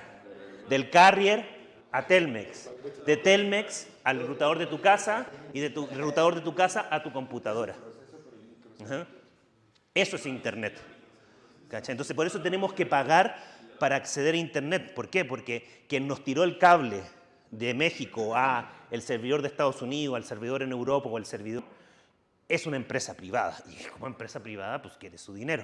Del carrier a Telmex. De Telmex al enrutador de tu casa y de tu enrutador de tu casa a tu computadora. Ajá. Eso es Internet. ¿cachai? Entonces, por eso tenemos que pagar para acceder a Internet. ¿Por qué? Porque quien nos tiró el cable de México a el servidor de Estados Unidos, al servidor en Europa o al servidor, es una empresa privada. Y como empresa privada, pues quiere su dinero.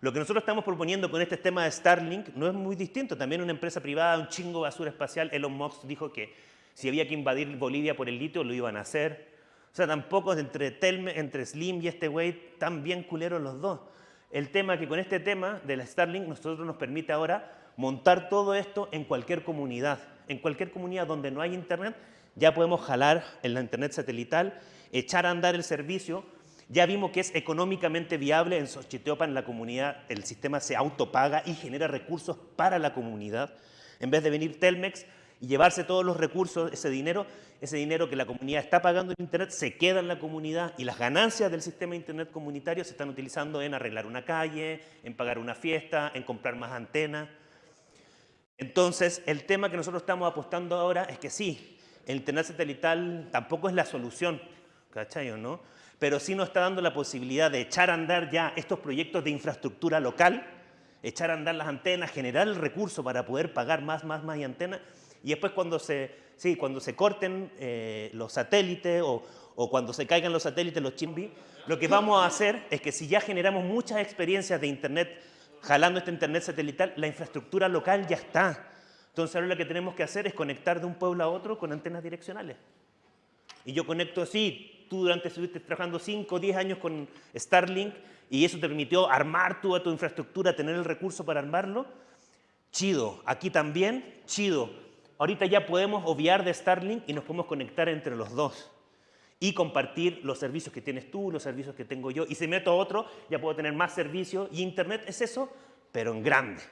Lo que nosotros estamos proponiendo con este tema de Starlink no es muy distinto. También una empresa privada, un chingo basura espacial. Elon Musk dijo que si había que invadir Bolivia por el litio, lo iban a hacer. O sea, tampoco entre, entre Slim y este güey, tan bien culeros los dos. El tema que con este tema de la Starlink nosotros nos permite ahora montar todo esto en cualquier comunidad. En cualquier comunidad donde no hay internet, ya podemos jalar en la internet satelital, echar a andar el servicio. Ya vimos que es económicamente viable en Xochiteopan, la comunidad, el sistema se autopaga y genera recursos para la comunidad. En vez de venir Telmex y llevarse todos los recursos, ese dinero, ese dinero que la comunidad está pagando en Internet, se queda en la comunidad y las ganancias del sistema de Internet comunitario se están utilizando en arreglar una calle, en pagar una fiesta, en comprar más antenas. Entonces, el tema que nosotros estamos apostando ahora es que sí, el Internet satelital tampoco es la solución, ¿cachai o no? Pero sí nos está dando la posibilidad de echar a andar ya estos proyectos de infraestructura local, echar a andar las antenas, generar el recurso para poder pagar más, más, más y antenas, y después cuando se, sí, cuando se corten eh, los satélites o, cuando se caigan los satélites, los chimbis, lo que vamos a hacer es que si ya generamos muchas experiencias de Internet jalando este Internet satelital, la infraestructura local ya está. Entonces ahora lo que tenemos que hacer es conectar de un pueblo a otro con antenas direccionales. Y yo conecto así, tú durante estuviste trabajando 5 o 10 años con Starlink y eso te permitió armar toda tu infraestructura, tener el recurso para armarlo. chido. Aquí también, chido. Ahorita ya podemos obviar de Starlink y nos podemos conectar entre los dos y compartir los servicios que tienes tú, los servicios que tengo yo. Y si meto otro, ya puedo tener más servicios. Y Internet es eso, pero en grande,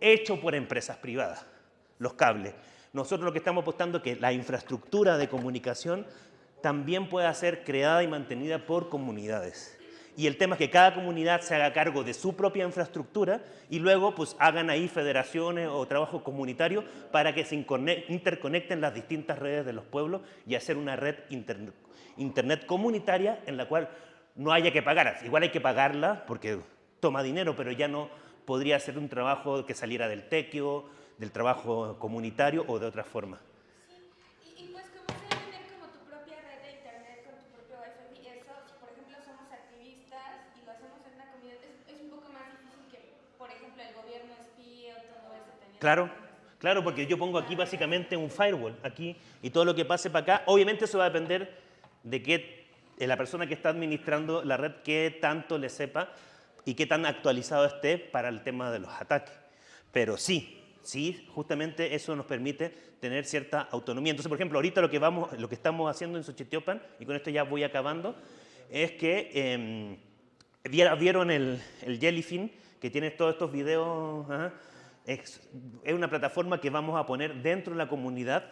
hecho por empresas privadas, los cables. Nosotros lo que estamos apostando es que la infraestructura de comunicación también pueda ser creada y mantenida por comunidades. Y el tema es que cada comunidad se haga cargo de su propia infraestructura y luego pues hagan ahí federaciones o trabajo comunitario para que se interconecten las distintas redes de los pueblos y hacer una red internet, comunitaria en la cual no haya que pagar. Igual hay que pagarla porque toma dinero, pero ya no podría ser un trabajo que saliera del tequio, del trabajo comunitario o de otra forma. Y, y pues como sea tener como tu propia red de internet con tu propio wifi y eso, si por ejemplo somos activistas y lo hacemos en una comunidad, es, es un poco más difícil que, por ejemplo, el gobierno espíe o todo eso. teniendo- Claro, claro, porque yo pongo aquí básicamente un firewall, aquí, y todo lo que pase para acá, obviamente eso va a depender de qué de la persona que está administrando la red, qué tanto le sepa y qué tan actualizado esté para el tema de los ataques. Pero sí, sí, justamente eso nos permite tener cierta autonomía. Entonces, por ejemplo, ahorita lo que, vamos, lo que estamos haciendo en Xochitiopan, y con esto ya voy acabando, es que em, vieron el, el Jellyfin, que tiene todos estos videos, es, es una plataforma que vamos a poner dentro de la comunidad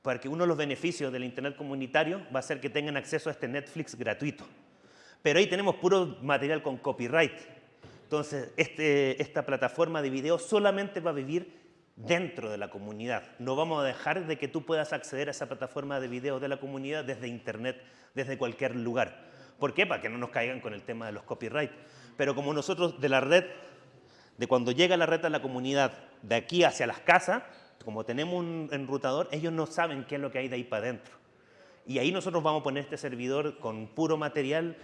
para que uno de los beneficios del Internet comunitario va a ser que tengan acceso a este Netflix gratuito. Pero ahí tenemos puro material con copyright. Entonces, este- esta plataforma de video solamente va a vivir dentro de la comunidad. No vamos a dejar de que tú puedas acceder a esa plataforma de video de la comunidad desde Internet, desde cualquier lugar. ¿Por qué? Para que no nos caigan con el tema de los copyright. Pero como nosotros de la red, de cuando llega la red a la comunidad, de aquí hacia las casas, como tenemos un enrutador, ellos no saben qué es lo que hay de ahí para adentro. Y ahí nosotros vamos a poner este servidor con puro material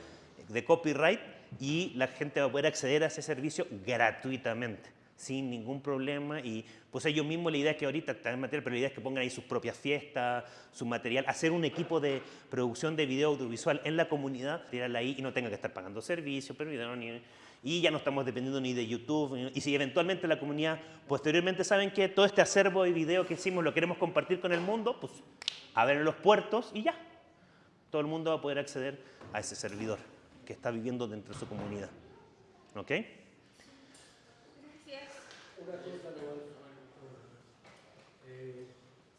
de copyright y la gente va a poder acceder a ese servicio gratuitamente, sin ningún problema. Y pues ellos mismos, la idea es que ahorita están material, pero la idea es que pongan ahí sus propias fiestas, su material, hacer un equipo de producción de video audiovisual en la comunidad, tirarla ahí y no tenga que estar pagando servicios, pero ni y ya no estamos dependiendo ni de YouTube. Y si eventualmente la comunidad posteriormente saben que todo este acervo de video que hicimos lo queremos compartir con el mundo, pues abren los puertos y ya. Todo el mundo va a poder acceder a ese servidor que está viviendo dentro de su comunidad. ¿Ok? Eh,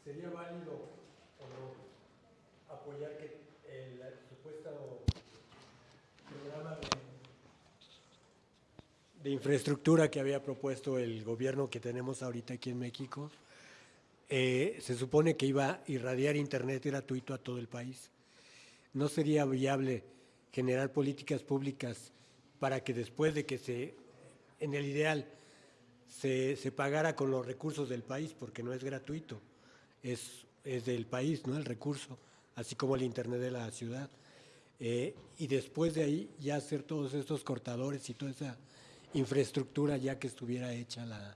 ¿Sería válido o no apoyar que el supuesto programa de infraestructura que había propuesto el gobierno que tenemos ahorita aquí en México, eh, se supone que iba a irradiar internet gratuito a todo el país? ¿No sería viable generar políticas públicas para que después de que se, en el ideal, se, se pagara con los recursos del país, porque no es gratuito, es, es del país, ¿no? El recurso, así como el Internet de la ciudad. Eh, y después de ahí ya hacer todos estos cortadores y toda esa infraestructura ya que estuviera hecha la,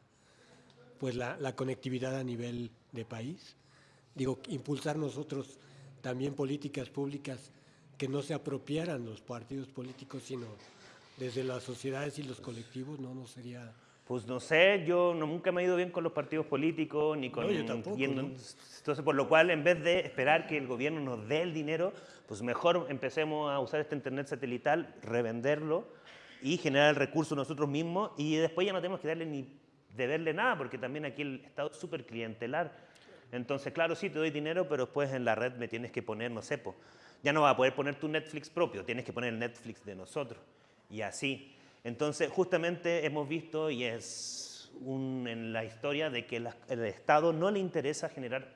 pues la, la conectividad a nivel de país. Digo, impulsar nosotros también políticas públicas que no se apropiaran los partidos políticos, sino desde las sociedades y los colectivos, no, no sería... Pues no sé, yo no, nunca me he ido bien con los partidos políticos ni con... No, yo tampoco, en- ¿no? Entonces, por lo cual, en vez de esperar que el gobierno nos dé el dinero, pues mejor empecemos a usar este internet satelital, revenderlo y generar el recurso nosotros mismos y después ya no tenemos que darle ni deberle nada, porque también aquí el Estado es súper clientelar. Entonces, claro, sí, te doy dinero, pero después en la red me tienes que poner, no sé, ya no vas a poder poner tu Netflix propio, tienes que poner el Netflix de nosotros. Y así. Entonces, justamente hemos visto, y es en la historia, de que el Estado no le interesa generar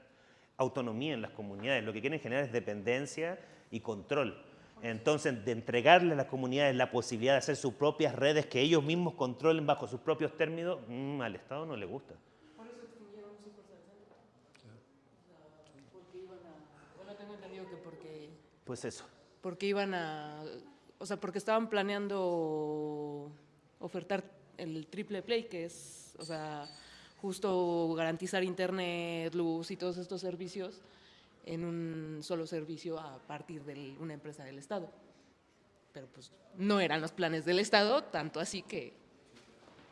autonomía en las comunidades, lo que quieren generar es dependencia y control. Entonces, de entregarle a las comunidades la posibilidad de hacer sus propias redes que ellos mismos controlen bajo sus propios términos, mm, al Estado no le gusta. Porque iban a, bueno, tengo entendido que porque, Pues eso. porque iban a, o sea, porque estaban planeando ofertar el triple play, que es, o sea, justo garantizar internet, luz y todos estos servicios en un solo servicio a partir de una empresa del Estado. Pero pues no eran los planes del Estado, tanto así que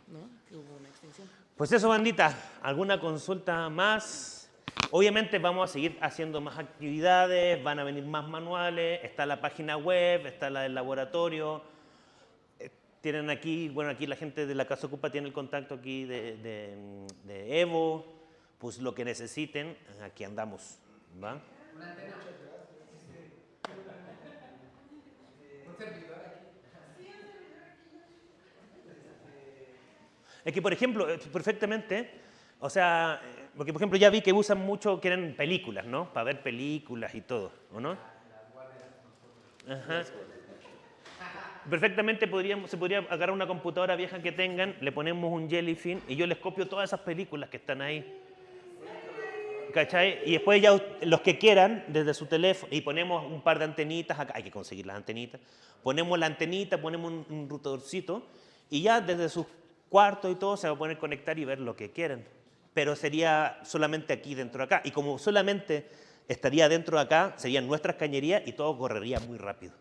¿no? Hubo una extinción. Pues eso, bandita. ¿Alguna consulta más? Obviamente vamos a seguir haciendo más actividades, van a venir más manuales, está la página web, está la del laboratorio. Eh, Tienen aquí, bueno, aquí la gente de la Casa Ocupa tiene el contacto aquí de, de- de Evo, pues lo que necesiten, aquí andamos, ¿va? Es que, por ejemplo, eh, perfectamente, o sea, porque por ejemplo ya vi que usan mucho, quieren películas, ¿no? Para ver películas y todo, ¿o no? Ajá. Perfectamente podríamos, se podría agarrar una computadora vieja que tengan, le ponemos un jellyfin y yo les copio todas esas películas que están ahí. ¿Cachai? Y después ya los que quieran, desde su teléfono, y ponemos un par de antenitas acá, hay que conseguir las antenitas, ponemos la antenita, ponemos un, routadorcito, y ya desde sus cuartos y todo se va a poder conectar y ver lo que quieran. Pero sería solamente aquí dentro de acá. Y como solamente estaría dentro de acá, serían nuestras cañerías y todo correría muy rápido.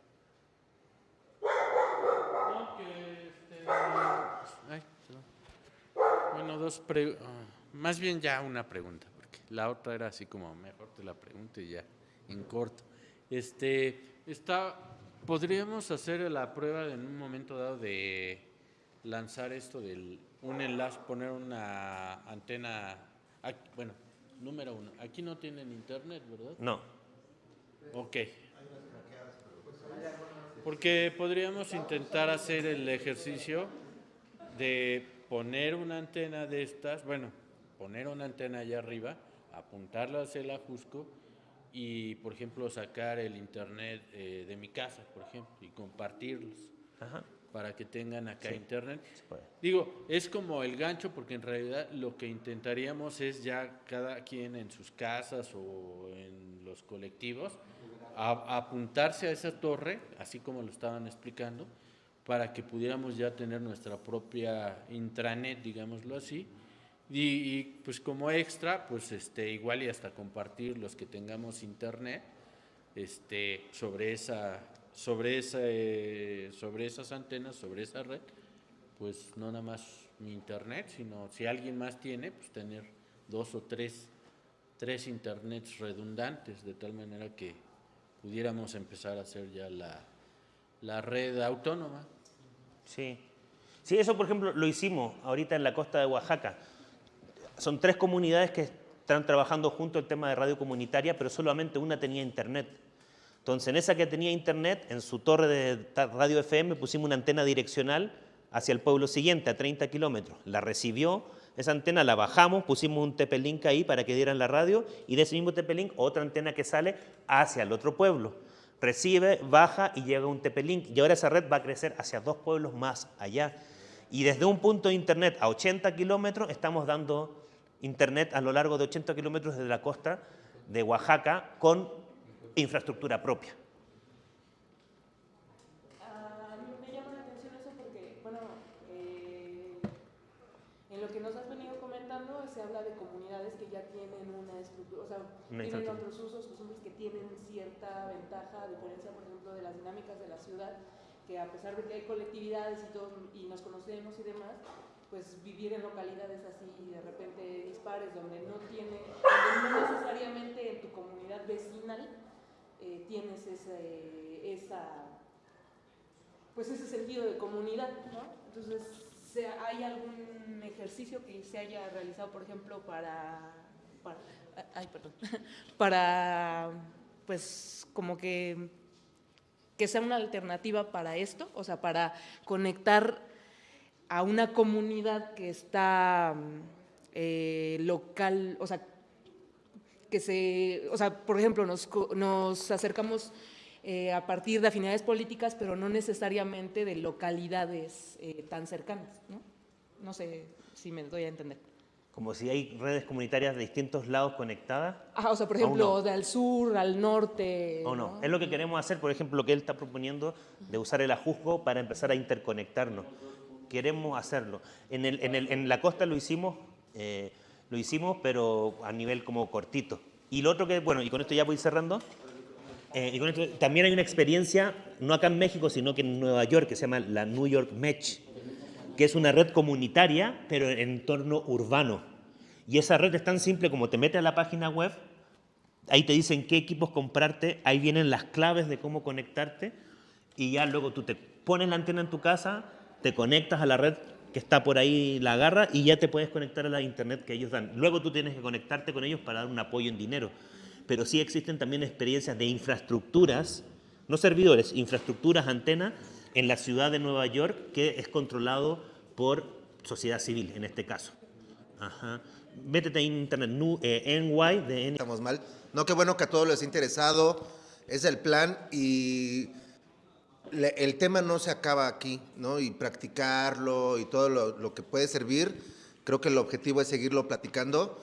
Bueno, dos pre- ah, más bien ya una pregunta, la otra era así como mejor te la pregunto y ya en corto. Este, está, podríamos hacer la prueba en un momento dado de lanzar esto del un enlace, poner una antena, aquí- bueno, número uno, aquí no tienen internet, ¿verdad? No. Ok. Porque podríamos intentar hacer el ejercicio de poner una antena de estas, bueno, poner una antena allá arriba, apuntarla hacia el ajusco y, por ejemplo, sacar el internet eh, de mi casa, por ejemplo, y compartirlos Ajá. para que tengan acá Sí, internet. Digo, es como el gancho porque en realidad lo que intentaríamos es ya cada quien en sus casas o en los colectivos a- apuntarse a esa torre, así como lo estaban explicando, para que pudiéramos ya tener nuestra propia intranet, digámoslo así, y, pues como extra, pues este igual y hasta compartir los que tengamos internet, este sobre esa sobre esa sobre esas antenas, sobre esa red, pues no nada más mi internet, sino si alguien más tiene, pues tener dos o tres tres internets redundantes de tal manera que pudiéramos empezar a hacer ya la, la red autónoma. Sí. Sí, eso por ejemplo lo hicimos ahorita en la costa de Oaxaca. Son tres comunidades que están trabajando junto el tema de radio comunitaria, pero solamente una tenía internet. Entonces, en esa que tenía internet, en su torre de radio FM pusimos una antena direccional hacia el pueblo siguiente, a 30 kilómetros. La recibió, esa antena la bajamos, pusimos un TP-Link ahí para que dieran la radio y de ese mismo TP-Link otra antena que sale hacia el otro pueblo. Recibe, baja y llega un TP-Link. Y ahora esa red va a crecer hacia dos pueblos más allá. Y desde un punto de internet a 80 kilómetros estamos dando internet a lo largo de 80 kilómetros desde la costa de Oaxaca con infraestructura propia. A mí me llama la atención eso porque, bueno, eh, en lo que nos has venido comentando se habla de comunidades que ya tienen una estructura, o sea, Una tienen otros usos, costumbres que tienen cierta ventaja, a diferencia, por ejemplo, de las dinámicas de la ciudad, que a pesar de que hay colectividades y todo, y nos conocemos y demás, pues vivir en localidades así de repente dispares, donde no tiene, donde no necesariamente en tu comunidad vecinal eh, tienes ese, esa pues ese sentido de comunidad, ¿no? Entonces, ¿hay algún ejercicio que se haya realizado, por ejemplo, para, para ay, perdón, [LAUGHS] para, pues, como que, que sea una alternativa para esto, o sea, para conectar a una comunidad que está eh, local, o sea, que se, o sea, por ejemplo, nos, nos acercamos eh, a partir de afinidades políticas, pero no necesariamente de localidades eh, tan cercanas, ¿no? No sé si me doy a entender. Como si hay redes comunitarias de distintos lados conectadas. Ajá, o sea, por ejemplo, no. del sur al norte. O no. Es lo que queremos hacer, por ejemplo, lo que él está proponiendo de usar el ajusgo para empezar a interconectarnos. Queremos hacerlo. En, el- en el- en la costa lo hicimos, eh, lo hicimos, pero a nivel como cortito. Y lo otro que, bueno, y con esto ya voy cerrando. eh, y con esto, también hay una experiencia, no acá en México, sino que en Nueva York, que se llama la New York Match, que es una red comunitaria, pero en entorno urbano. Y esa red es tan simple como te metes a la página web, ahí te dicen qué equipos comprarte, ahí vienen las claves de cómo conectarte y ya luego tú te pones la antena en tu casa, te conectas a la red que está por ahí, la agarra y ya te puedes conectar a la internet que ellos dan. Luego tú tienes que conectarte con ellos para dar un apoyo en dinero. Pero sí existen también experiencias de infraestructuras, no servidores, infraestructuras, antenas, en la ciudad de Nueva York que es controlado por sociedad civil, en este caso. Ajá. Métete en internet, nu- eh, NY de N- Estamos mal. No, qué bueno que a todos les ha interesado. Es el plan y le- el tema no se acaba aquí, ¿no? Y practicarlo y todo lo, lo que puede servir. Creo que el objetivo es seguirlo platicando.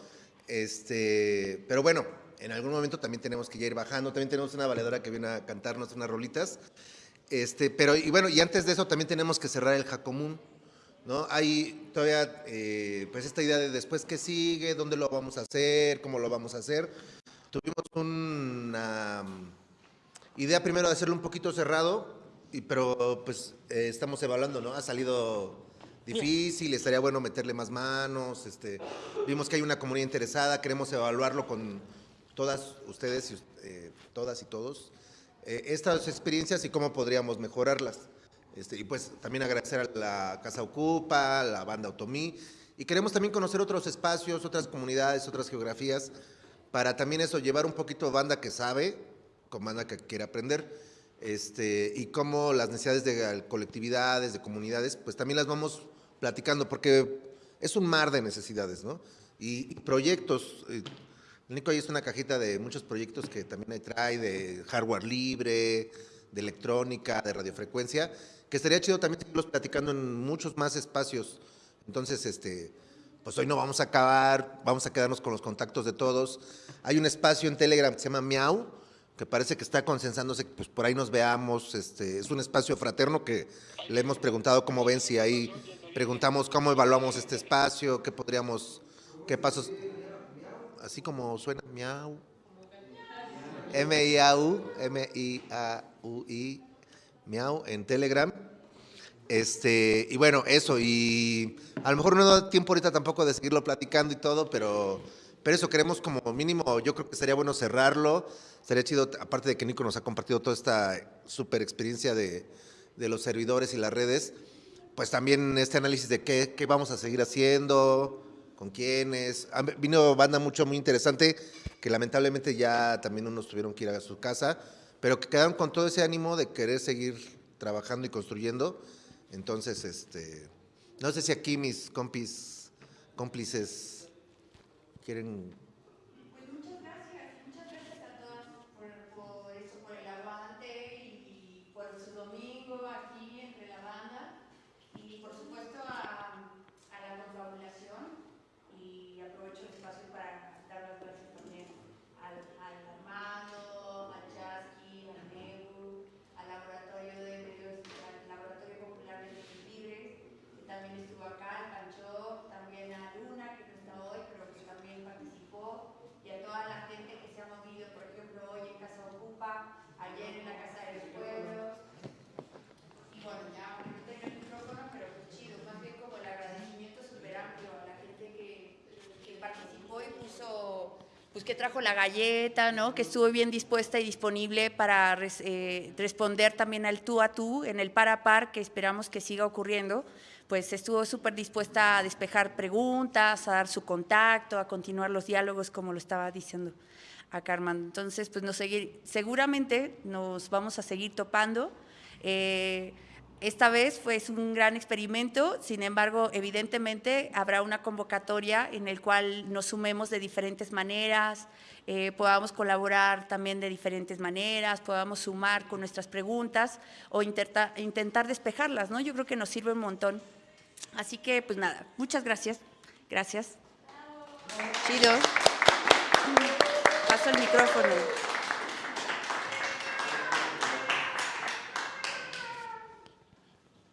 Este, pero bueno, en algún momento también tenemos que ya ir bajando. También tenemos una valedora que viene a cantarnos unas rolitas. Este, pero, y bueno, y antes de eso también tenemos que cerrar el Jacomún, ¿no? Hay todavía, eh, pues esta idea de después qué sigue, dónde lo vamos a hacer, cómo lo vamos a hacer. Tuvimos una mm, idea primero de hacerlo un poquito cerrado, y, pero pues eh, estamos evaluando, ¿no? Ha salido difícil, estaría bueno meterle más manos, este, vimos que hay una comunidad interesada, queremos evaluarlo con todas ustedes, y eh, todas y todos, eh, estas experiencias y cómo podríamos mejorarlas. Este, y pues también agradecer a la Casa Ocupa, a la banda Otomí, y queremos también conocer otros espacios, otras comunidades, otras geografías, para también eso, llevar un poquito banda que sabe, con banda que quiere aprender, este, y cómo las necesidades de colectividades, de comunidades, pues también las vamos platicando, porque es un mar de necesidades, ¿no? Y, y proyectos, eh, Nico ahí es una cajita de muchos proyectos que también ahí trae, de hardware libre, de electrónica, de radiofrecuencia, que estaría chido también seguirlos platicando en muchos más espacios. Entonces, este, pues hoy no vamos a acabar, vamos a quedarnos con los contactos de todos. Hay un espacio en Telegram que se llama Miau, que parece que está consensándose, pues por ahí nos veamos. Este, es un espacio fraterno que le hemos preguntado cómo ven, si ahí preguntamos cómo evaluamos este espacio, qué podríamos, qué pasos, así como suena, Miau. M-I-A-U, M-I-A-U-I, Miau, en Telegram. Este, y bueno, eso, y a lo mejor no da tiempo ahorita tampoco de seguirlo platicando y todo, pero, pero eso queremos como mínimo, yo creo que sería bueno cerrarlo. Sería chido, aparte de que Nico nos ha compartido toda esta super experiencia de, de los servidores y las redes, pues también este análisis de qué, qué vamos a seguir haciendo, con quiénes. Vino banda mucho, muy interesante, que lamentablemente ya también unos tuvieron que ir a su casa, pero que quedaron con todo ese ánimo de querer seguir trabajando y construyendo. Entonces, este, no sé si aquí mis compis, cómplices quieren Pues muchas gracias, muchas gracias a todas por, por eso, por el aguante y por su domingo aquí entre la banda y por supuesto a, a la confabulación y aprovecho el espacio para dar las gracias también al, al Armando, al Chasqui, al Neu, al Laboratorio de Medios, al Laboratorio Popular de Medios Libres, que también estuvo acá, al Pancho, también a Luna, que no está hoy, pero que también participó, y a toda la gente que se ha movido, por ejemplo, hoy en Casa Ocupa, ayer en la Casa de los Pueblos. Y bueno, ya aunque no tenga el micrófono, pero pues chido, más bien como el agradecimiento súper amplio a la gente que, que participó y puso, pues que trajo la galleta, ¿no? Que estuvo bien dispuesta y disponible para eh, responder también al tú a tú, en el par a par, que esperamos que siga ocurriendo. Pues estuvo súper dispuesta a despejar preguntas, a dar su contacto, a continuar los diálogos, como lo estaba diciendo acá Armando. Entonces, pues nos seguir, seguramente nos vamos a seguir topando. Eh, esta vez fue un gran experimento, sin embargo, evidentemente habrá una convocatoria en el cual nos sumemos de diferentes maneras, eh, podamos colaborar también de diferentes maneras, podamos sumar con nuestras preguntas o intenta- intentar despejarlas, ¿no? Yo creo que nos sirve un montón. Así que, pues nada, muchas gracias. Gracias. Chido. Paso el micrófono.